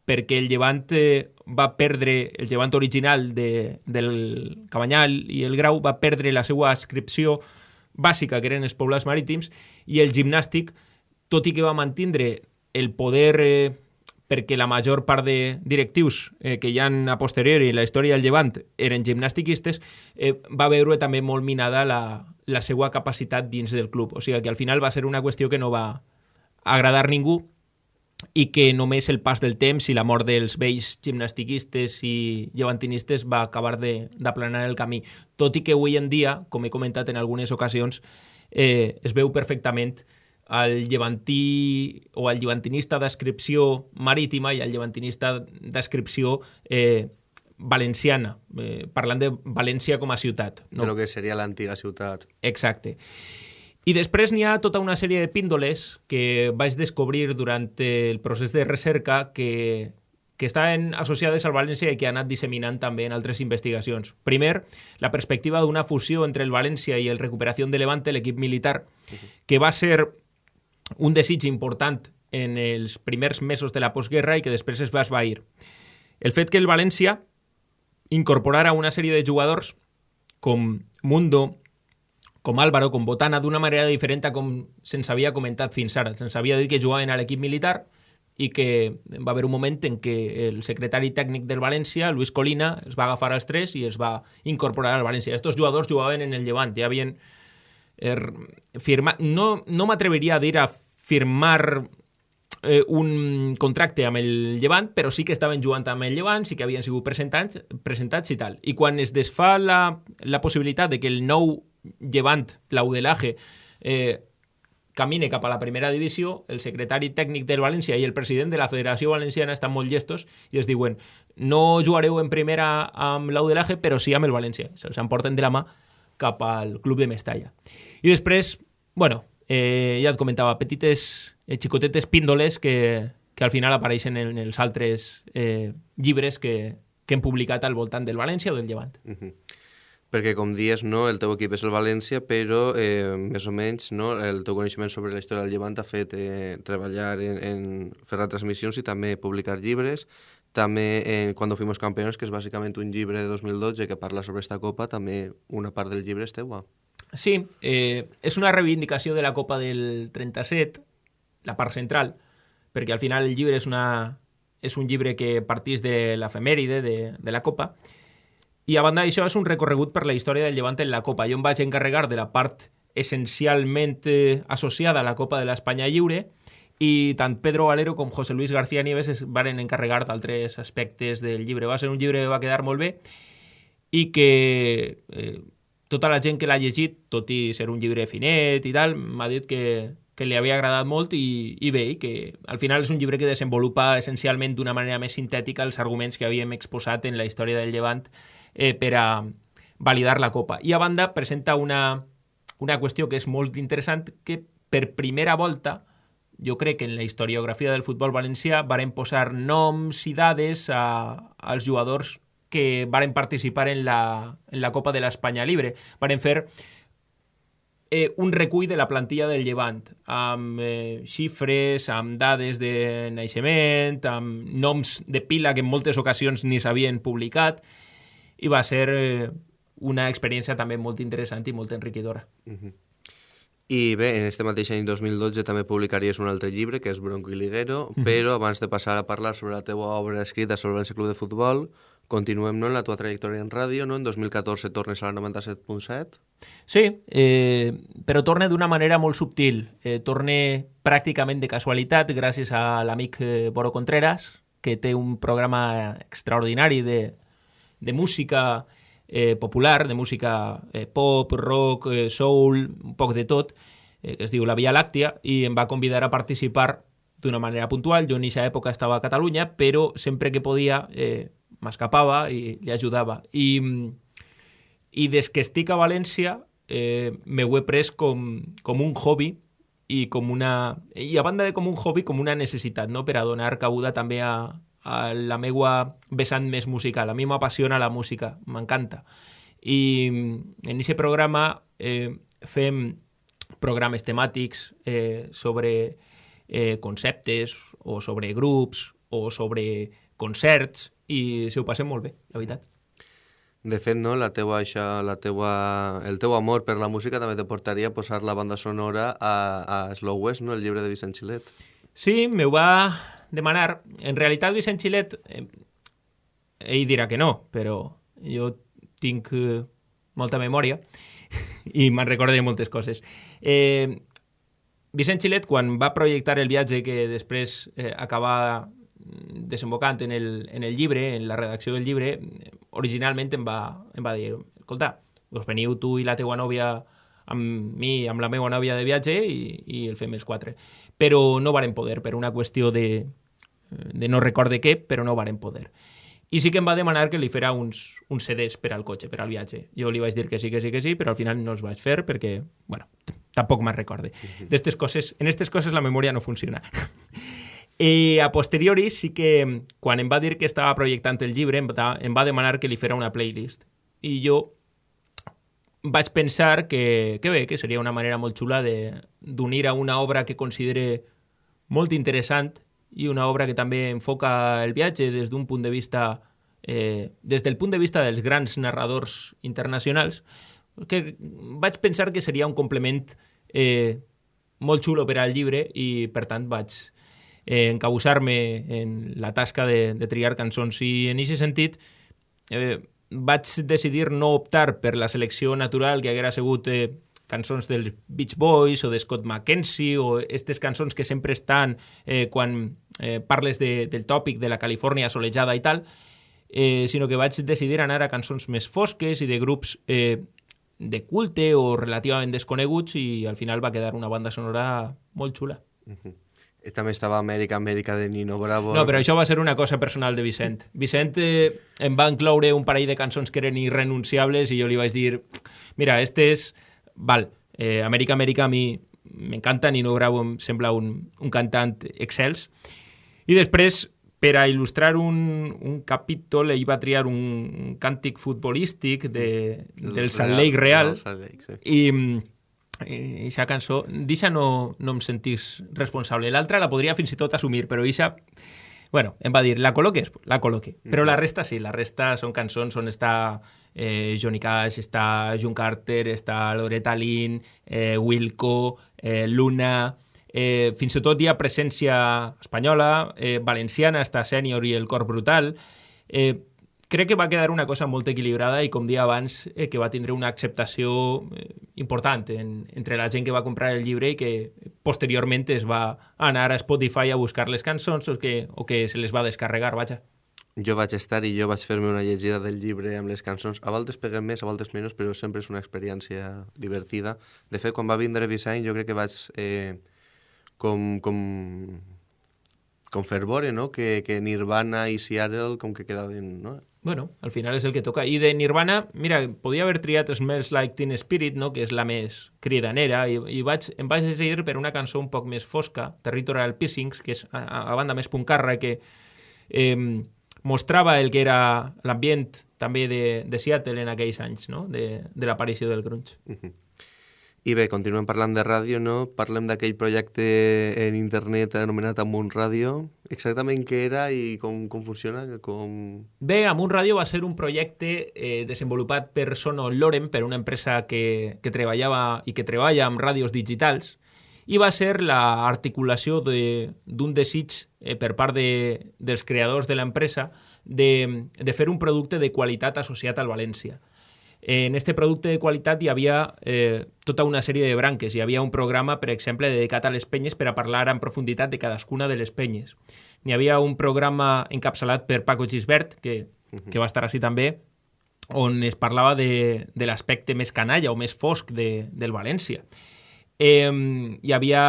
Speaker 4: perquè el llevant eh, va perdre, el llevant original de, del Cabanyal i el Grau va perdre la seva ascripció bàsica, que eren els poblats marítims, i el gimnàstic, tot i que va mantindre el poder eh, perquè la major part de directius eh, que hi han a posteriori en la història del Llevant eren gimnastiquistes, eh, va veure també molt minada la, la seva capacitat dins del club. O sigui que al final va ser una qüestió que no va, agradar ningú i que només el pas del temps i la mort dels vells gimnastiquistes i llevantinistes va acabar d'aplanar el camí. Tot i que avui en dia, com he comentat en algunes ocasions, eh, es veu perfectament el llevantí o el llevantinista d'adscripció marítima i el llevantinista d'adscripció eh, valenciana, eh, parlant de València com a ciutat.
Speaker 3: No? De lo que seria l'antiga ciutat.
Speaker 4: Exacte. I després n'hi ha tota una sèrie de píndoles que vaig descobrir durant el procés de recerca que, que estaven associades al València i que ha anat disseminant també en altres investigacions. Primer, la perspectiva d'una fusió entre el València i el Recuperació de Levante, l'equip militar, que va ser un desig important en els primers mesos de la postguerra i que després es va esvair. El fet que el València incorporara una sèrie de jugadors com Mundo, com Álvaro, com Botana, d'una manera diferent a com se'ns havia comentat fins ara. Se'ns havia dit que jugaven a l'equip militar i que va haver un moment en què el secretari tècnic del València, Luis Colina, es va agafar als tres i es va incorporar al València. Estos jugadors jugaven en el Llevant, ja havien eh, firmat... No, no m'atreviria a dir a firmar eh, un contracte amb el Llevant, però sí que estaven jugant amb el Llevant, sí que havien sigut presentats, presentats i tal. I quan es desfà la, la possibilitat de que el nou Llevant, l'Audelaje, eh, camine cap a la primera divisió, el secretari tècnic del València i el president de la Federació Valenciana estan molt llestos i es diuen no jugareu en primera amb l'Audelaje, però sí amb el València. Se'ls emporten de la mà cap al club de Mestalla. I després, bueno, eh, ja et comentava, petites, eh, xicotetes píndoles que, que al final apareixen en els altres eh, llibres que, que hem publicat al voltant del València o del Llevant. Uh -huh
Speaker 3: perquè com dies, no, el teu equip és el València, però eh, més o menys no, el teu coneixement sobre la història del Llevant ha fet eh, treballar en, en fer retransmissions i també publicar llibres. També en Cuando fuimos campeones, que és bàsicament un llibre de 2012 que parla sobre esta copa, també una part del llibre és teua.
Speaker 4: Sí, eh, és una reivindicació de la Copa del 37, la part central, perquè al final el llibre és, una, és un llibre que partís de l'efemèride de, de la Copa, i a banda d'això és un recorregut per la història del Llevant en la Copa. Jo em vaig encarregar de la part essencialment eh, associada a la Copa de l'Espanya Lliure i tant Pedro Valero com José Luis García Nieves es van encarregar d'altres aspectes del llibre. Va ser un llibre que va quedar molt bé i que eh, tota la gent que l'ha llegit, tot i ser un llibre finet i tal, m'ha dit que, que li havia agradat molt i, i bé, i que al final és un llibre que desenvolupa essencialment d'una manera més sintètica els arguments que havíem exposat en la història del Llevant eh, per a validar la Copa. I a banda presenta una, una qüestió que és molt interessant, que per primera volta jo crec que en la historiografia del futbol valencià varen posar noms i dades a, als jugadors que varen participar en la, en la Copa de l'Espanya Libre. Varen fer eh, un recull de la plantilla del Llevant, amb eh, xifres, amb dades de naixement, amb noms de pila que en moltes ocasions ni s'havien publicat, i va ser eh, una experiència també molt interessant i molt enriquidora. Uh -huh.
Speaker 3: I bé, en este mateix any 2012 també publicaries un altre llibre, que és Bronco i Liguero, uh -huh. però abans de passar a parlar sobre la teva obra escrita sobre el Club de Futbol, continuem no, en la tua trajectòria en ràdio, no? En 2014 tornes a la 97.7.
Speaker 4: Sí, eh, però torne d'una manera molt subtil. Eh, torne pràcticament de casualitat gràcies a l'amic eh, Boro Contreras, que té un programa extraordinari de, de música eh, popular, de música eh, pop, rock, eh, soul, un poc de tot, eh, que es diu La Via Làctia, i em va convidar a participar d'una manera puntual. Jo en aquesta època estava a Catalunya, però sempre que podia eh, m'escapava i li ajudava. I, I des que eh, m'ho he pres un hobby i com una... I a banda de com un hobby, com una necessitat, no?, per a donar cabuda també a, a la meva vessant més musical. A mi m'apassiona la música, m'encanta. I en aquest programa eh, fem programes temàtics eh, sobre eh, conceptes o sobre grups o sobre concerts i se ho passem molt bé, la veritat.
Speaker 3: De fet, no, la teua, això, la teua, el teu amor per la música també te portaria a posar la banda sonora a, a Slow West, no? el llibre de Vicent Xilet.
Speaker 4: Sí, me va demanar... En realitat, Vicent Xilet, eh, ell dirà que no, però jo tinc eh, molta memòria i me'n recordo de moltes coses. Eh, Vicent Xilet, quan va projectar el viatge que després eh, acaba desembocant en el, en el llibre, en la redacció del llibre, originalment em va, em va dir, escolta, us veniu tu i la teua nòvia amb mi, amb la meva nòvia de viatge i, i el fem els quatre. Però no varen poder, per una qüestió de, de no recorde què, però no varen poder. I sí que em va demanar que li fera uns, uns CDs per al cotxe, per al viatge. Jo li vaig dir que sí, que sí, que sí, però al final no els vaig fer perquè, bueno, tampoc me'n recorde. D'estes coses, en aquestes coses la memòria no funciona. I a posteriori sí que, quan em va dir que estava projectant el llibre, em va, em va demanar que li fera una playlist. I jo vaig pensar que, que bé, que seria una manera molt xula d'unir a una obra que considere molt interessant i una obra que també enfoca el viatge des d'un punt de vista eh, des del punt de vista dels grans narradors internacionals que vaig pensar que seria un complement eh, molt xulo per al llibre i per tant vaig eh, encabussar-me en la tasca de, de triar cançons. I en aquest sentit eh, vaig decidir no optar per la selecció natural que haguera sigut eh, cançons dels Beach Boys o de Scott McKenzie o aquestes cançons que sempre estan eh, quan eh, parles de, del tòpic de la Califòrnia solejada i tal, eh, sinó que vaig decidir anar a cançons més fosques i de grups eh, de culte o relativament desconeguts i al final va quedar una banda sonora molt xula.
Speaker 3: Uh -huh. I també estava Amèrica, Amèrica de Nino Bravo.
Speaker 4: No, però això va ser una cosa personal de Vicent. Vicent eh, em va incloure un parell de cançons que eren irrenunciables i jo li vaig dir, mira, este és val, eh, Amèrica, Amèrica a mi m'encanta, Nino Bravo em sembla un, un cantant excels. I després, per a il·lustrar un, un capítol, ell va triar un, càntic futbolístic de, del, Salt Lake Real.
Speaker 3: Salt Lake, sí.
Speaker 4: I, aquesta cançó, d'aixa no, no em sentís responsable. L'altra la podria fins i tot assumir, però eixa Bueno, em va dir, la col·loques? La col·loque. Però la resta sí, la resta són cançons on està eh, Johnny Cash, està June Carter, està Loretta Lynn, eh, Wilco, eh, Luna... Eh, fins i tot hi ha presència espanyola, eh, valenciana, està Sènior i el Cor Brutal. Eh, crec que va quedar una cosa molt equilibrada i, com dia abans, eh, que va tindre una acceptació eh, important en, entre la gent que va comprar el llibre i que posteriorment es va anar a Spotify a buscar les cançons o que, o que se les va descarregar, vaja.
Speaker 3: Jo vaig estar i jo vaig fer-me una llegida del llibre amb les cançons. A voltes peguem més, a voltes menys, però sempre és una experiència divertida. De fet, quan va vindre Vicent, jo crec que vaig eh, com, com, com fervore, no? Que, que Nirvana i Seattle com que quedaven, no?
Speaker 4: Bueno, al final és el que toca. I de Nirvana, mira, podia haver triat Smells Like Teen Spirit, no? que és la més cridanera, i, i vaig, em vaig decidir per una cançó un poc més fosca, Territorial Pissings, que és a, a banda més puncarra, que eh, mostrava el que era l'ambient també de, de Seattle en aquells anys, no? de, de l'aparició del grunge.
Speaker 3: Uh -huh. I bé, continuem parlant de ràdio, no? Parlem d'aquell projecte en internet anomenat Amunt Ràdio. Exactament què era i com, com funciona? Com...
Speaker 4: Bé, Amunt Ràdio va ser un projecte eh, desenvolupat per Sono Loren, per una empresa que, que treballava i que treballa amb ràdios digitals, i va ser l'articulació d'un de, desig eh, per part de, dels creadors de l'empresa de, de fer un producte de qualitat associat al València. En este producte de qualitat hi havia eh, tota una sèrie de branques. Hi havia un programa, per exemple, dedicat a les penyes per a parlar en profunditat de cadascuna de les penyes. N'hi havia un programa encapçalat per Paco Gisbert, que, que va estar així també, on es parlava de, de l'aspecte més canalla o més fosc de, del València. Eh, hi havia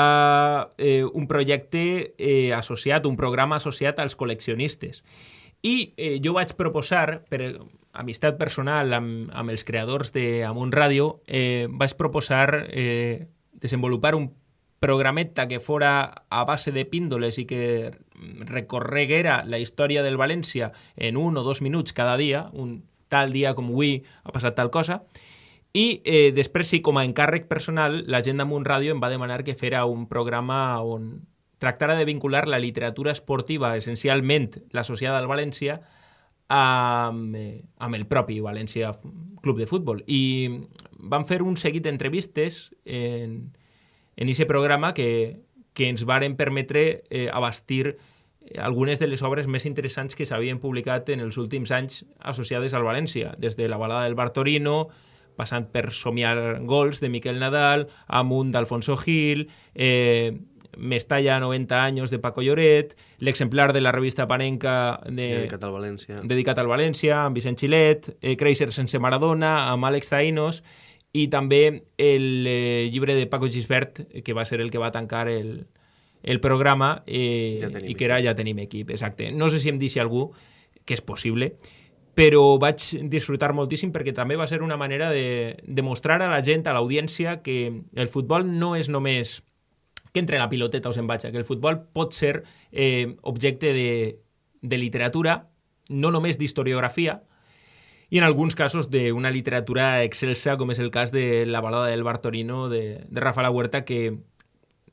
Speaker 4: eh, un projecte eh, associat, un programa associat als col·leccionistes. I eh, jo vaig proposar, per, amistat personal amb, amb els creadors d'Amunt Ràdio, eh, vaig proposar eh, desenvolupar un programeta que fora a base de píndoles i que recorreguera la història del València en un o dos minuts cada dia, un tal dia com avui ha passat tal cosa, i eh, després sí, com a encàrrec personal, la gent d'Amunt Ràdio em va demanar que fera un programa on tractara de vincular la literatura esportiva, essencialment l'associada al València, amb, eh, amb el propi València Club de Futbol. I van fer un seguit d'entrevistes en, en aquest programa que, que ens varen permetre eh, abastir algunes de les obres més interessants que s'havien publicat en els últims anys associades al València, des de la balada del Bartorino, passant per Somiar Gols de Miquel Nadal, Amunt d'Alfonso Gil, eh, Mestalla 90 anys de Paco Lloret, l'exemplar de la revista Panenca de,
Speaker 3: Dedicat al València.
Speaker 4: dedicat al València, amb Vicent Xilet, eh, Creixer sense Maradona, amb Àlex Taïnos, i també el eh, llibre de Paco Gisbert, que va ser el que va tancar el, el programa eh,
Speaker 3: Ja
Speaker 4: i que era Ja tenim equip, exacte. No sé si em deixi algú, que és possible, però vaig disfrutar moltíssim perquè també va ser una manera de, de mostrar a la gent, a l'audiència, que el futbol no és només que entre la piloteta o se'n vaig, que el futbol pot ser eh, objecte de, de literatura, no només d'historiografia, i en alguns casos d'una literatura excelsa, com és el cas de la balada del Bartorino de, de Rafa La Huerta, que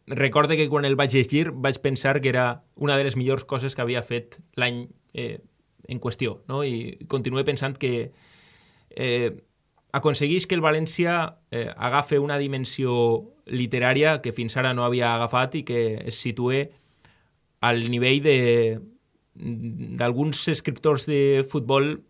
Speaker 4: recorde que quan el vaig llegir vaig pensar que era una de les millors coses que havia fet l'any eh, en qüestió, no? i continué pensant que eh, aconsegueix que el València eh, agafe una dimensió literària que fins ara no havia agafat i que es situe al nivell de d'alguns escriptors de futbol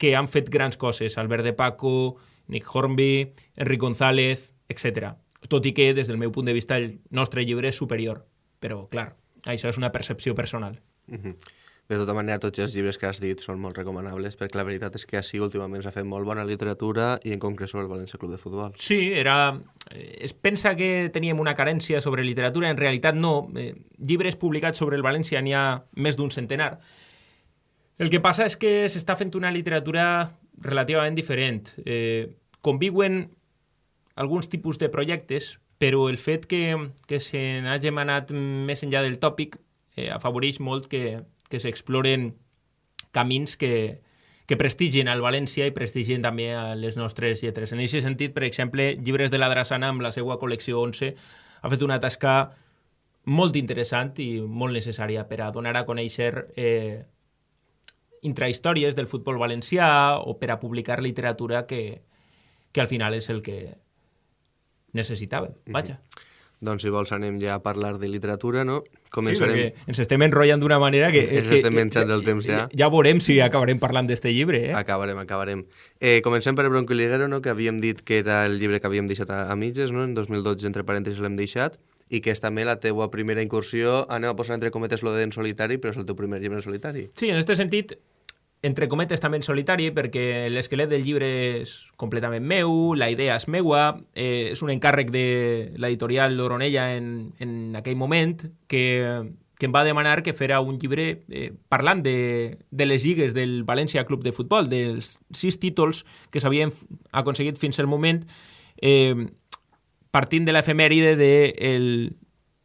Speaker 4: que han fet grans coses, Albert de Paco, Nick Hornby, Enric González, etc. Tot i que, des del meu punt de vista, el nostre llibre és superior. Però, clar, això és una percepció personal.
Speaker 3: Mhm. De tota manera, tots els llibres que has dit són molt recomanables, perquè la veritat és que així últimament s'ha fet molt bona literatura i en concret sobre el València Club de Futbol.
Speaker 4: Sí, era... eh, Es pensa que teníem una carència sobre literatura, en realitat no. Eh, llibres publicats sobre el València n'hi ha més d'un centenar. El que passa és que s'està fent una literatura relativament diferent. Eh, conviuen alguns tipus de projectes, però el fet que, que se n'hagin anat més enllà del tòpic eh, afavoreix molt que, que s'exploren camins que, que prestigien al València i prestigien també a les nostres lletres. En aquest sentit, per exemple, Llibres de la Drassana, amb la seva col·lecció 11, ha fet una tasca molt interessant i molt necessària per a donar a conèixer eh, intrahistòries del futbol valencià o per a publicar literatura que, que al final és el que necessitàvem. Vaja.
Speaker 3: Doncs si vols anem ja a parlar de literatura, no?
Speaker 4: Sí,
Speaker 3: Començarem...
Speaker 4: perquè ens estem enrotllant d'una manera que...
Speaker 3: Ens
Speaker 4: que-
Speaker 3: estem menjant del temps ja.
Speaker 4: Ja veurem si acabarem parlant d'este llibre, eh?
Speaker 3: Acabarem, acabarem. Eh, comencem per Bronco i Liguero, no? que havíem dit que era el llibre que havíem deixat a, a mitges, no? en 2012, entre parèntesis, l'hem deixat, i que és també la teua primera incursió, anem a posar entre cometes lo de en solitari, però és el teu primer llibre en solitari.
Speaker 4: Sí, en aquest sentit, entre cometes també solitari, perquè l'esquelet del llibre és completament meu, la idea és meua, eh, és un encàrrec de l'editorial Oronella en, en aquell moment, que, que em va demanar que fera un llibre eh, parlant de, de les lligues del València Club de Futbol, dels sis títols que s'havien aconseguit fins al moment, eh, partint de l'efemèride de el,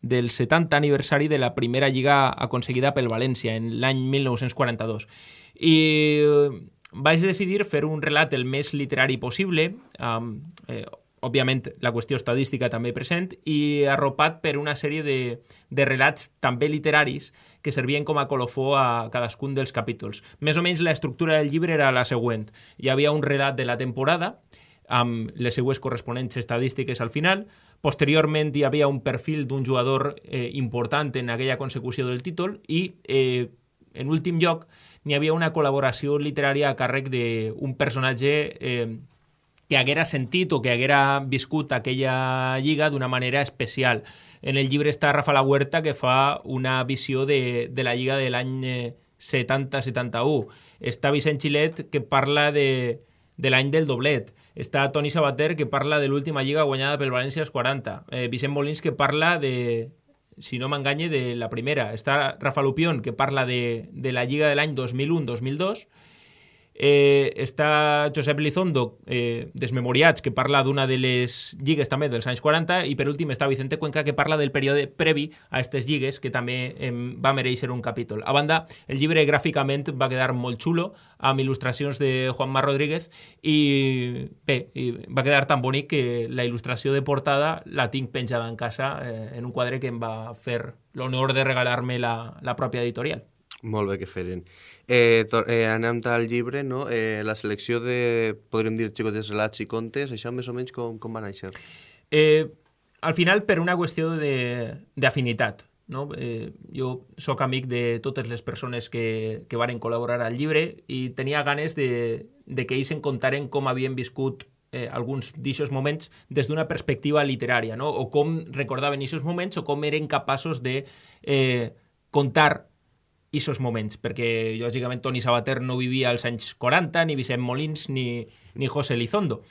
Speaker 4: del 70 aniversari de la primera lliga aconseguida pel València en l'any 1942. I eh, vaig decidir fer un relat el més literari possible, amb, eh, òbviament la qüestió estadística també present, i arropat per una sèrie de, de relats també literaris que servien com a colofó a cadascun dels capítols. Més o menys la estructura del llibre era la següent. Hi havia un relat de la temporada, amb les seues corresponents estadístiques al final. Posteriorment hi havia un perfil d'un jugador eh, important en aquella consecució del títol i, eh, en últim lloc, n'hi havia una col·laboració literària a càrrec d'un personatge eh, que haguera sentit o que haguera viscut aquella lliga d'una manera especial. En el llibre està Rafa La Huerta, que fa una visió de, de la lliga de l'any eh, 70-71. Està Vicent Xilet, que parla de, de l'any del doblet. Està Toni Sabater, que parla de l'última lliga guanyada pel València als 40. Eh, Vicent Molins, que parla de, si no m'enganye, de la primera. Està Rafa Lupión, que parla de, de la lliga de l'any 2001-2002. Eh, està Josep Lizondo, eh, Desmemoriats, que parla d'una de les lligues també dels anys 40, i per últim està Vicente Cuenca, que parla del període previ a aquestes lligues, que també eh, va mereixer un capítol. A banda, el llibre gràficament va quedar molt xulo, amb il·lustracions de Juanma Rodríguez, i bé, i va quedar tan bonic que la il·lustració de portada la tinc penjada en casa eh, en un quadre que em va fer l'honor de regalar-me la, la pròpia editorial.
Speaker 3: Molt bé que feren. Eh, eh, anem al llibre, no? Eh, la selecció de, podríem dir, xicotes relats i contes, això més o menys com, com va néixer?
Speaker 4: Eh, al final, per una qüestió d'afinitat. No? Eh, jo sóc amic de totes les persones que, que varen col·laborar al llibre i tenia ganes de, de que ells en contaren com havien viscut eh, alguns d'aixòs moments des d'una perspectiva literària, no? o com recordaven aquests moments o com eren capaços de eh, contar aquests moments, perquè lògicament Toni Sabater no vivia als anys 40, ni Vicent Molins, ni, ni José Lizondo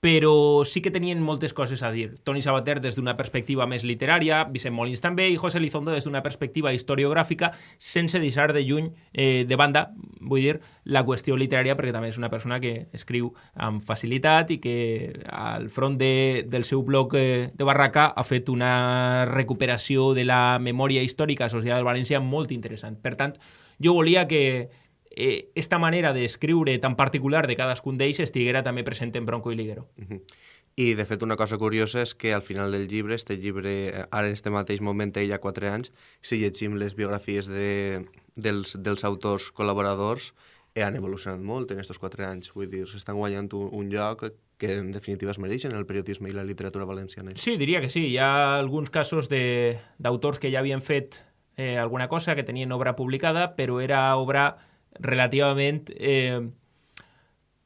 Speaker 4: però sí que tenien moltes coses a dir. Toni Sabater des d'una perspectiva més literària, Vicent Molins també, i José Lizondo des d'una perspectiva historiogràfica, sense deixar de lluny eh, de banda, vull dir, la qüestió literària, perquè també és una persona que escriu amb facilitat i que al front de, del seu blog eh, de Barraca ha fet una recuperació de la memòria històrica associada al València molt interessant. Per tant, jo volia que, eh, esta manera d'escriure tan particular de cadascun d'ells estiguera també present en Bronco i Liguero.
Speaker 3: Uh -huh. I, de fet, una cosa curiosa és que al final del llibre, este llibre, ara en este mateix moment, ell ha 4 anys, si llegim les biografies de, dels, dels autors col·laboradors, eh, han evolucionat molt en aquests 4 anys. Vull dir, s'estan guanyant un, un lloc que en definitiva es mereixen el periodisme i la literatura valenciana.
Speaker 4: Sí, diria que sí. Hi ha alguns casos d'autors que ja havien fet eh, alguna cosa, que tenien obra publicada, però era obra relativament eh,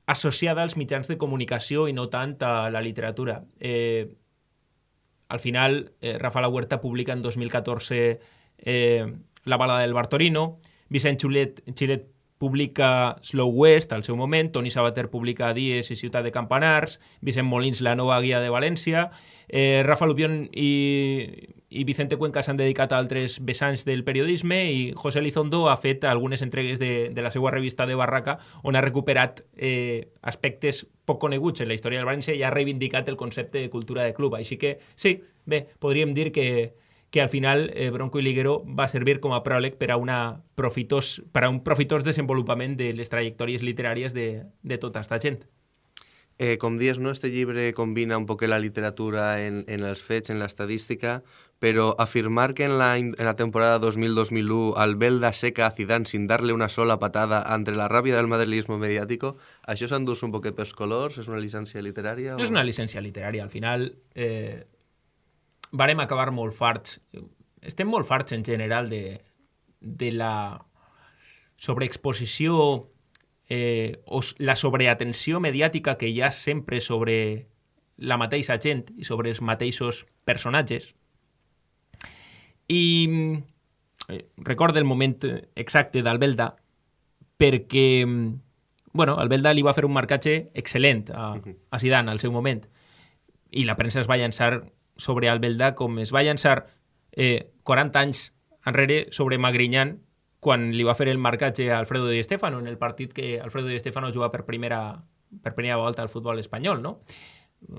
Speaker 4: associada als mitjans de comunicació i no tant a la literatura. Eh, al final, eh, Rafa La Huerta publica en 2014 eh, La balada del Bartorino, Vicent Xulet, Xilet publica Slow West al seu moment, Toni Sabater publica Dies i Ciutat de Campanars, Vicent Molins La nova guia de València, eh, Rafa Lupión i, i Vicente Cuenca s'han dedicat a altres vessants del periodisme i José Lizondo ha fet algunes entregues de, de la seva revista de Barraca on ha recuperat eh, aspectes poc coneguts en la història del València i ha reivindicat el concepte de cultura de club. Així que, sí, bé, podríem dir que, que al final eh, Bronco i Liguero va servir com a pròleg per a, una profitós, per a un profitós desenvolupament de les trajectòries literàries de, de tota aquesta gent.
Speaker 3: Eh, com dies, no? este llibre combina un poc la literatura en, en els fets, en l'estadística, però afirmar que en la, en la temporada 2000-2001 Albelda seca a Zidane sin darle una sola patada entre la ràbia del madrilismo mediático, això s'endús un poquet pels colors? És una llicència literària?
Speaker 4: O... És una llicència literària. Al final, eh, varem acabar molt farts. Estem molt farts en general de, de la sobreexposició eh, o la sobreatenció mediàtica que hi ha sempre sobre la mateixa gent i sobre els mateixos personatges. I eh, recordo el moment exacte d'Albelda perquè bueno, Albelda li va fer un marcatge excel·lent a, a Zidane al seu moment i la premsa es va llançar sobre Albelda com es va llançar eh, 40 anys enrere sobre Magrinyan quan li va fer el marcatge a Alfredo Di Stefano en el partit que Alfredo Di Stefano juga per primera, per primera volta al futbol espanyol, no?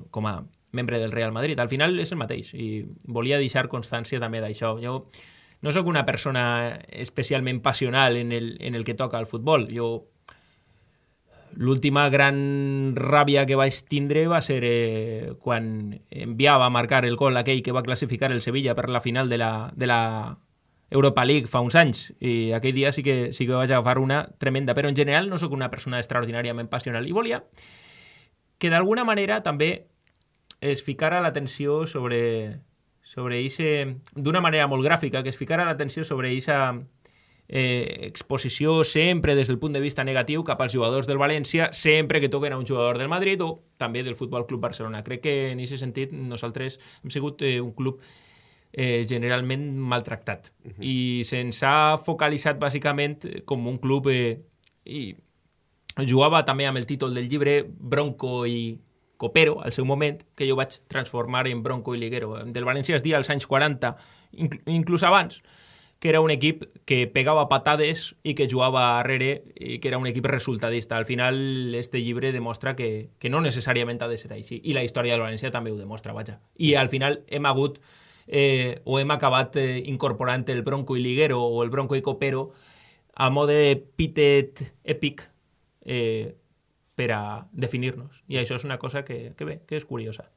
Speaker 4: com a membre del Real Madrid. Al final és el mateix i volia deixar constància també d'això. Jo no sóc una persona especialment passional en el, en el que toca el futbol. Jo l'última gran ràbia que vaig tindre va ser eh, quan enviava a marcar el gol aquell que va classificar el Sevilla per la final de la, de la Europa League fa uns anys i aquell dia sí que, sí que vaig agafar una tremenda, però en general no sóc una persona extraordinàriament passional i volia que d'alguna manera també es ficara l'atenció sobre sobre eixe, d'una manera molt gràfica, que es ficara l'atenció sobre eixa eh, exposició sempre des del punt de vista negatiu cap als jugadors del València, sempre que toquen a un jugador del Madrid o també del Futbol Club Barcelona. Crec que en aquest sentit nosaltres hem sigut eh, un club eh, generalment maltractat. Uh -huh. I se'ns ha focalitzat bàsicament com un club... Eh, i jugava també amb el títol del llibre Bronco i Copero, al seu moment, que jo vaig transformar en Bronco i Liguero. Del València es dia als anys 40, incl inclús abans, que era un equip que pegava patades i que jugava darrere i que era un equip resultadista. Al final, este llibre demostra que, que no necessàriament ha de ser així. I la història del València també ho demostra, vaja. I al final hem hagut eh, o hem acabat eh, incorporant el Bronco i Liguero o el Bronco i Copero a mode epítet èpic eh, per a definir-nos. I això és una cosa que, que bé, que és curiosa.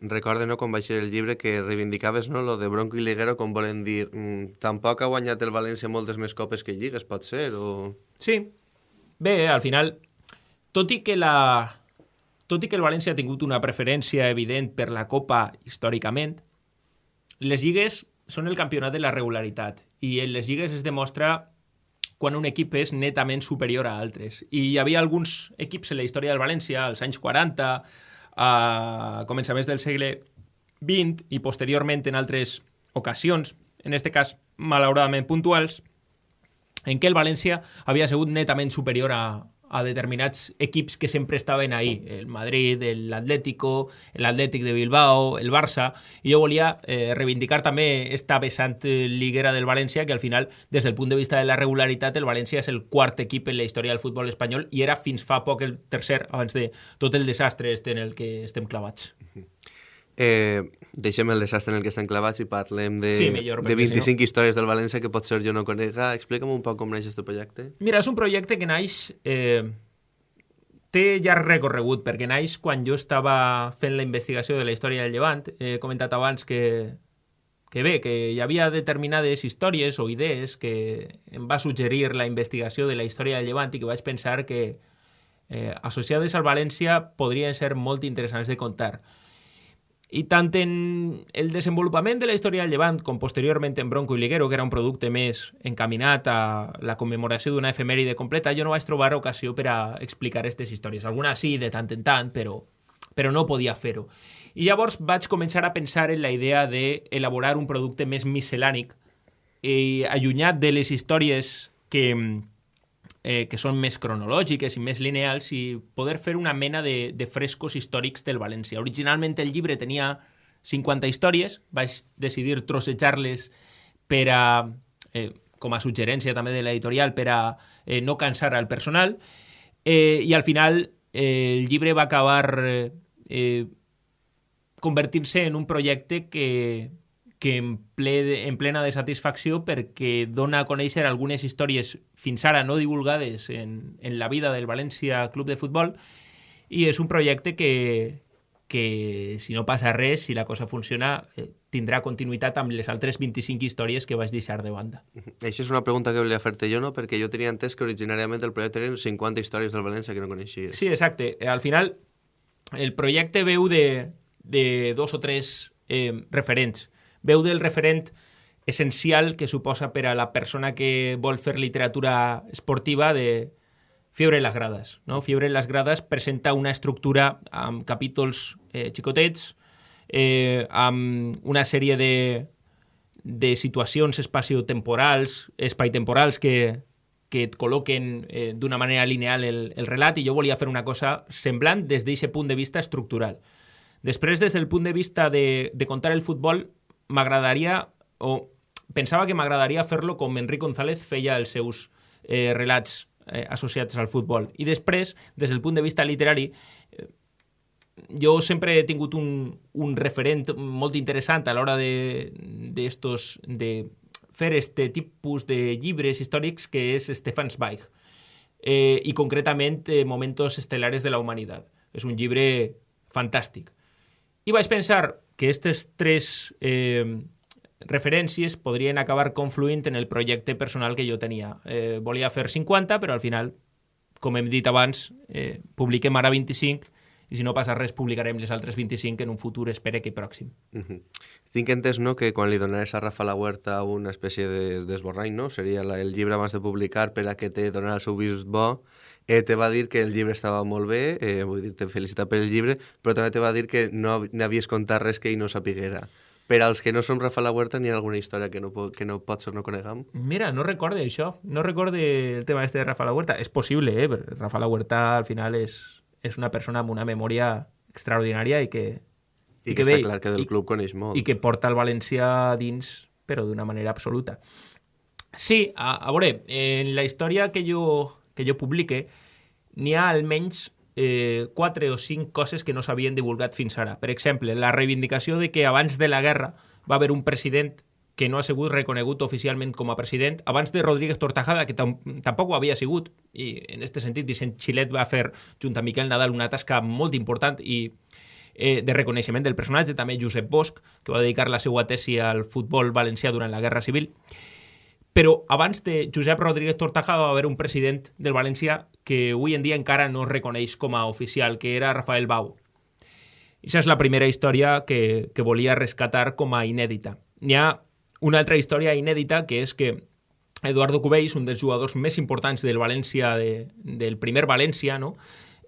Speaker 3: Recorde, no, quan vaig ser el llibre, que reivindicaves no, lo de Bronco i Liguero, com volen dir, mm, tampoc ha guanyat el València moltes més copes que lligues, pot ser? O...
Speaker 4: Sí. Bé, al final, tot i que la... Tot i que el València ha tingut una preferència evident per la Copa històricament, les lligues són el campionat de la regularitat i en les lligues es demostra quan un equip és netament superior a altres. I hi havia alguns equips en la història del València, als anys 40, a començaments del segle XX i posteriorment en altres ocasions, en aquest cas malauradament puntuals, en què el València havia sigut netament superior a, a determinats equips que sempre estaven ahí, el Madrid, l'Atlético, l'Atlètic de Bilbao, el Barça, i jo volia eh, reivindicar també esta vessant liguera del València, que al final, des del punt de vista de la regularitat, el València és el quart equip en la història del futbol espanyol i era fins fa poc el tercer, abans de tot el desastre este en el que estem clavats.
Speaker 3: Eh, deixem el desastre en el que estan clavats i parlem de,
Speaker 4: sí, millor,
Speaker 3: de 25
Speaker 4: si
Speaker 3: no... històries del València que potser jo no conega. Explica'm un poc com naix aquest projecte.
Speaker 4: Mira, és un projecte que naix... Eh, té ja recorregut, perquè naix quan jo estava fent la investigació de la història del Llevant. He comentat abans que, que bé, que hi havia determinades històries o idees que em va suggerir la investigació de la història del Llevant i que vaig pensar que eh, associades al València podrien ser molt interessants de contar. I tant en el desenvolupament de la història del Llevant com posteriorment en Bronco i Liguero, que era un producte més encaminat a la commemoració d'una efemèride completa, jo no vaig trobar ocasió per a explicar aquestes històries. Alguna sí, de tant en tant, però, però no podia fer-ho. I llavors vaig començar a pensar en la idea d'elaborar un producte més miscel·lànic i allunyat de les històries que, eh, que són més cronològiques i més lineals i poder fer una mena de, de frescos històrics del València. Originalment el llibre tenia 50 històries, vaig decidir trossejar-les per a, eh, com a suggerència també de l'editorial, per a eh, no cansar al personal, eh, i al final eh, el llibre va acabar eh, convertir-se en un projecte que, que en, ple, en plena de satisfacció perquè dona a conèixer algunes històries fins ara no divulgades en, en la vida del València Club de Futbol i és un projecte que, que si no passa res, si la cosa funciona, eh, tindrà continuïtat amb les altres 25 històries que vaig deixar de banda.
Speaker 3: Això és una pregunta que volia fer-te jo, no? Perquè jo tenia entès que originàriament el projecte eren 50 històries del València que no coneixia.
Speaker 4: Sí, exacte. Al final, el projecte veu de, de dos o tres eh, referents veu del referent essencial que suposa per a la persona que vol fer literatura esportiva de Fiebre en les grades. No? Fiebre en les grades presenta una estructura amb capítols eh, xicotets, eh, amb una sèrie de, de situacions espaciotemporals, espaitemporals que, que et col·loquen eh, d'una manera lineal el, el relat i jo volia fer una cosa semblant des d'aquest punt de vista estructural. Després, des del punt de vista de, de contar el futbol, m'agradaria, o pensava que m'agradaria fer-lo com Enric González feia els seus eh, relats eh, associats al futbol. I després, des del punt de vista literari, eh, jo sempre he tingut un, un referent molt interessant a l'hora de, de, estos, de fer este tipus de llibres històrics que és Stefan Zweig eh, i concretament eh, Momentos estelares de la humanitat. És un llibre fantàstic. I vaig pensar, que aquestes tres eh, referències podrien acabar confluint en el projecte personal que jo tenia. Eh, volia fer 50, però al final, com hem dit abans, eh, publiquem ara 25 i si no passa res publicarem les altres 25 en un futur, espere que pròxim.
Speaker 3: Uh -huh. Tinc entès no, que quan li donaràs a Rafa La Huerta una espècie d'esborrany, de, no? seria la, el llibre abans de publicar per a que te donarà el seu vist bo eh, te va dir que el llibre estava molt bé, eh, vull dir, te felicita per el llibre, però també te va dir que no n'havies contat res que ell no sapiguera. Per als que no som Rafa La Huerta, n'hi ha alguna història que no, que no pot ser no coneguem?
Speaker 4: Mira, no recorde això. No recorde el tema este de Rafa La Huerta. És possible, eh? Rafa La Huerta al final és, és una persona amb una memòria extraordinària i que...
Speaker 3: I, I que, que està ve, clar que del club coneix molt.
Speaker 4: I que porta el València dins, però d'una manera absoluta. Sí, a, a veure, en la història que jo que jo publique, n'hi ha almenys eh, quatre o cinc coses que no s'havien divulgat fins ara. Per exemple, la reivindicació de que abans de la guerra va haver un president que no ha sigut reconegut oficialment com a president, abans de Rodríguez Tortajada, que tam tampoc ho havia sigut, i en aquest sentit Vicent Xilet va fer, junt a Miquel Nadal, una tasca molt important i eh, de reconeixement del personatge, també Josep Bosch, que va dedicar la seva tesi al futbol valencià durant la Guerra Civil. Però abans de Josep Rodríguez Tortajada va haver un president del València que avui en dia encara no es reconeix com a oficial, que era Rafael Bau. Aquesta és la primera història que, que volia rescatar com a inèdita. N'hi ha una altra història inèdita que és que Eduardo Cubells, un dels jugadors més importants del València, de, del primer València, no?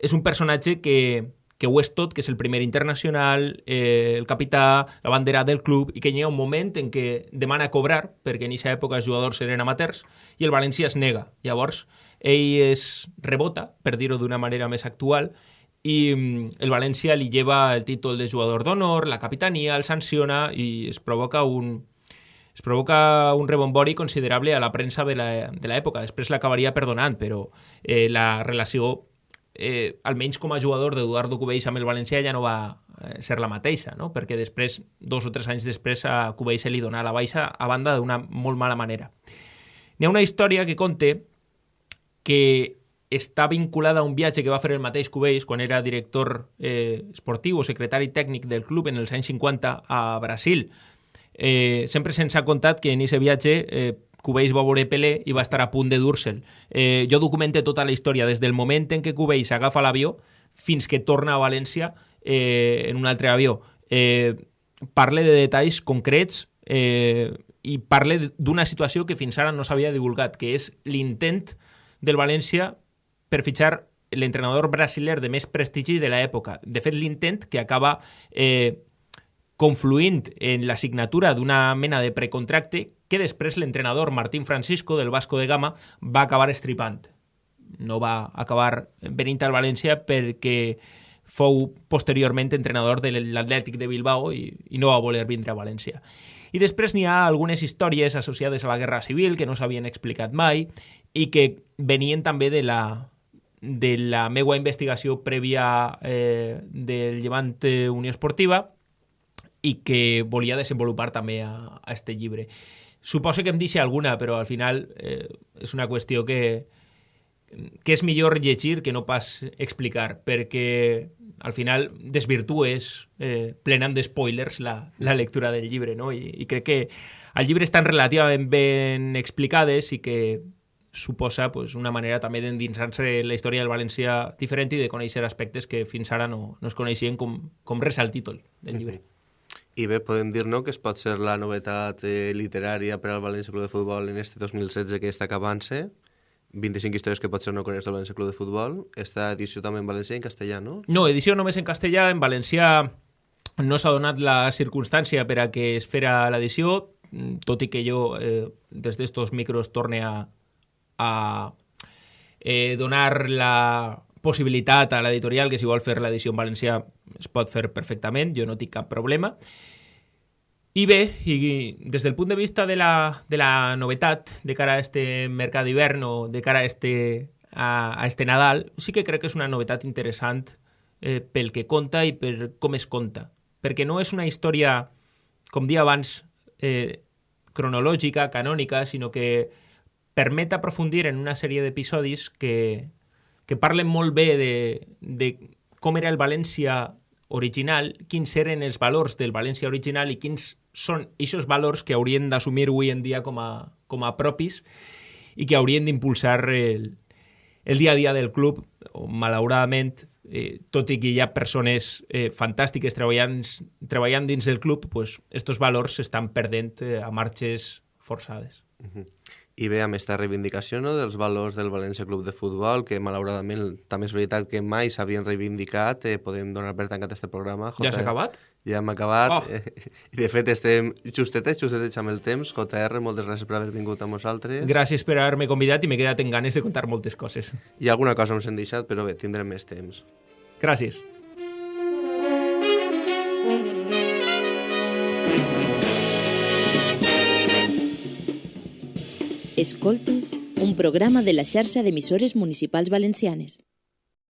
Speaker 4: és un personatge que, que ho és tot, que és el primer internacional, eh, el capità, la bandera del club, i que hi ha un moment en què demana cobrar, perquè en aquesta època els jugadors eren amateurs, i el València es nega. Llavors, ell es rebota, per dir-ho d'una manera més actual, i mm, el València li lleva el títol de jugador d'honor, la capitania, el sanciona i es provoca un, es provoca un rebombori considerable a la premsa de l'època. Després l'acabaria perdonant, però eh, la relació, eh, almenys com a jugador d'Eduardo Cubells amb el València, ja no va eh, ser la mateixa, no? perquè després, dos o tres anys després, a Cubells se li dona la baixa a banda d'una molt mala manera. N'hi ha una història que conté que està vinculada a un viatge que va fer el mateix Cubells quan era director eh, esportiu o secretari tècnic del club en els anys 50 a Brasil, eh, sempre se'ns ha contat que en aquest viatge eh, Cubells va veure Pelé i va estar a punt de dur-se'l. Eh, jo documente tota la història des del moment en què Cubells agafa l'avió fins que torna a València eh, en un altre avió. Eh, parle de detalls concrets eh, i parle d'una situació que fins ara no s'havia divulgat, que és l'intent del València per fitxar l'entrenador brasiler de més prestigi de l'època. De fet, l'intent que acaba eh, confluint en la signatura d'una mena de precontracte que després l'entrenador Martín Francisco del Vasco de Gama va acabar estripant. No va acabar venint al València perquè fou posteriorment entrenador de l'Atlètic de Bilbao i, i no va voler vindre a València. I després n'hi ha algunes històries associades a la Guerra Civil que no s'havien explicat mai i que venien també de la, de la meva investigació prèvia eh, del Llevant Unió Esportiva i que volia desenvolupar també a, a este llibre. Suposo que em deixa alguna, però al final eh, és una qüestió que, que és millor llegir que no pas explicar, perquè al final desvirtues eh, plenant de spoilers la, la lectura del llibre, no? I, i crec que el llibre estan relativament ben explicades i que suposa pues, una manera també d'endinsar-se la història del València diferent i de conèixer aspectes que fins ara no, no es coneixien com, com res al títol del llibre. Mm -hmm.
Speaker 3: I bé, podem dir no, que es pot ser la novetat eh, literària per al València Club de Futbol en este 2016 que està acabant-se. 25 històries que pot ser no coneix del València Club de Futbol. Esta edició també en valencià i en castellà, no?
Speaker 4: No, edició només en castellà. En valencià no s'ha donat la circumstància per a que es fera l'edició, tot i que jo eh, des d'estos micros torne a, a eh, donar la possibilitat a l'editorial que si vol fer l'edició en valencià es pot fer perfectament, jo no tinc cap problema. I bé, i des del punt de vista de la, de la novetat de cara a este mercat d'hivern o de cara a este, a, a este Nadal, sí que crec que és una novetat interessant eh, pel que conta i per com es conta. Perquè no és una història, com dia abans, eh, cronològica, canònica, sinó que permet aprofundir en una sèrie d'episodis que, que parlen molt bé de, de com era el València original, quins eren els valors del València original i quins són aquests valors que haurien d'assumir avui en dia com a, com a propis i que haurien d'impulsar el, el dia a dia del club. Malauradament, eh, tot i que hi ha persones eh, fantàstiques treballant, treballant dins del club, pues, estos valors s'estan perdent eh, a marxes forçades. Uh -huh
Speaker 3: i bé, amb aquesta reivindicació no, dels valors del València Club de Futbol, que malauradament també és veritat que mai s'havien reivindicat, eh, podem donar per tancat aquest programa.
Speaker 4: Ja s'ha acabat?
Speaker 3: Ja hem acabat. Oh. Eh, I de fet estem justetets, justetets amb el temps. JR, moltes gràcies per haver vingut amb nosaltres.
Speaker 4: Gràcies per haver-me convidat i m'he quedat en ganes de contar moltes coses.
Speaker 3: I alguna cosa ens hem deixat, però bé, tindrem més temps.
Speaker 4: Gràcies.
Speaker 1: Escoltes, un programa de la xarxa d'emissores municipals valencianes.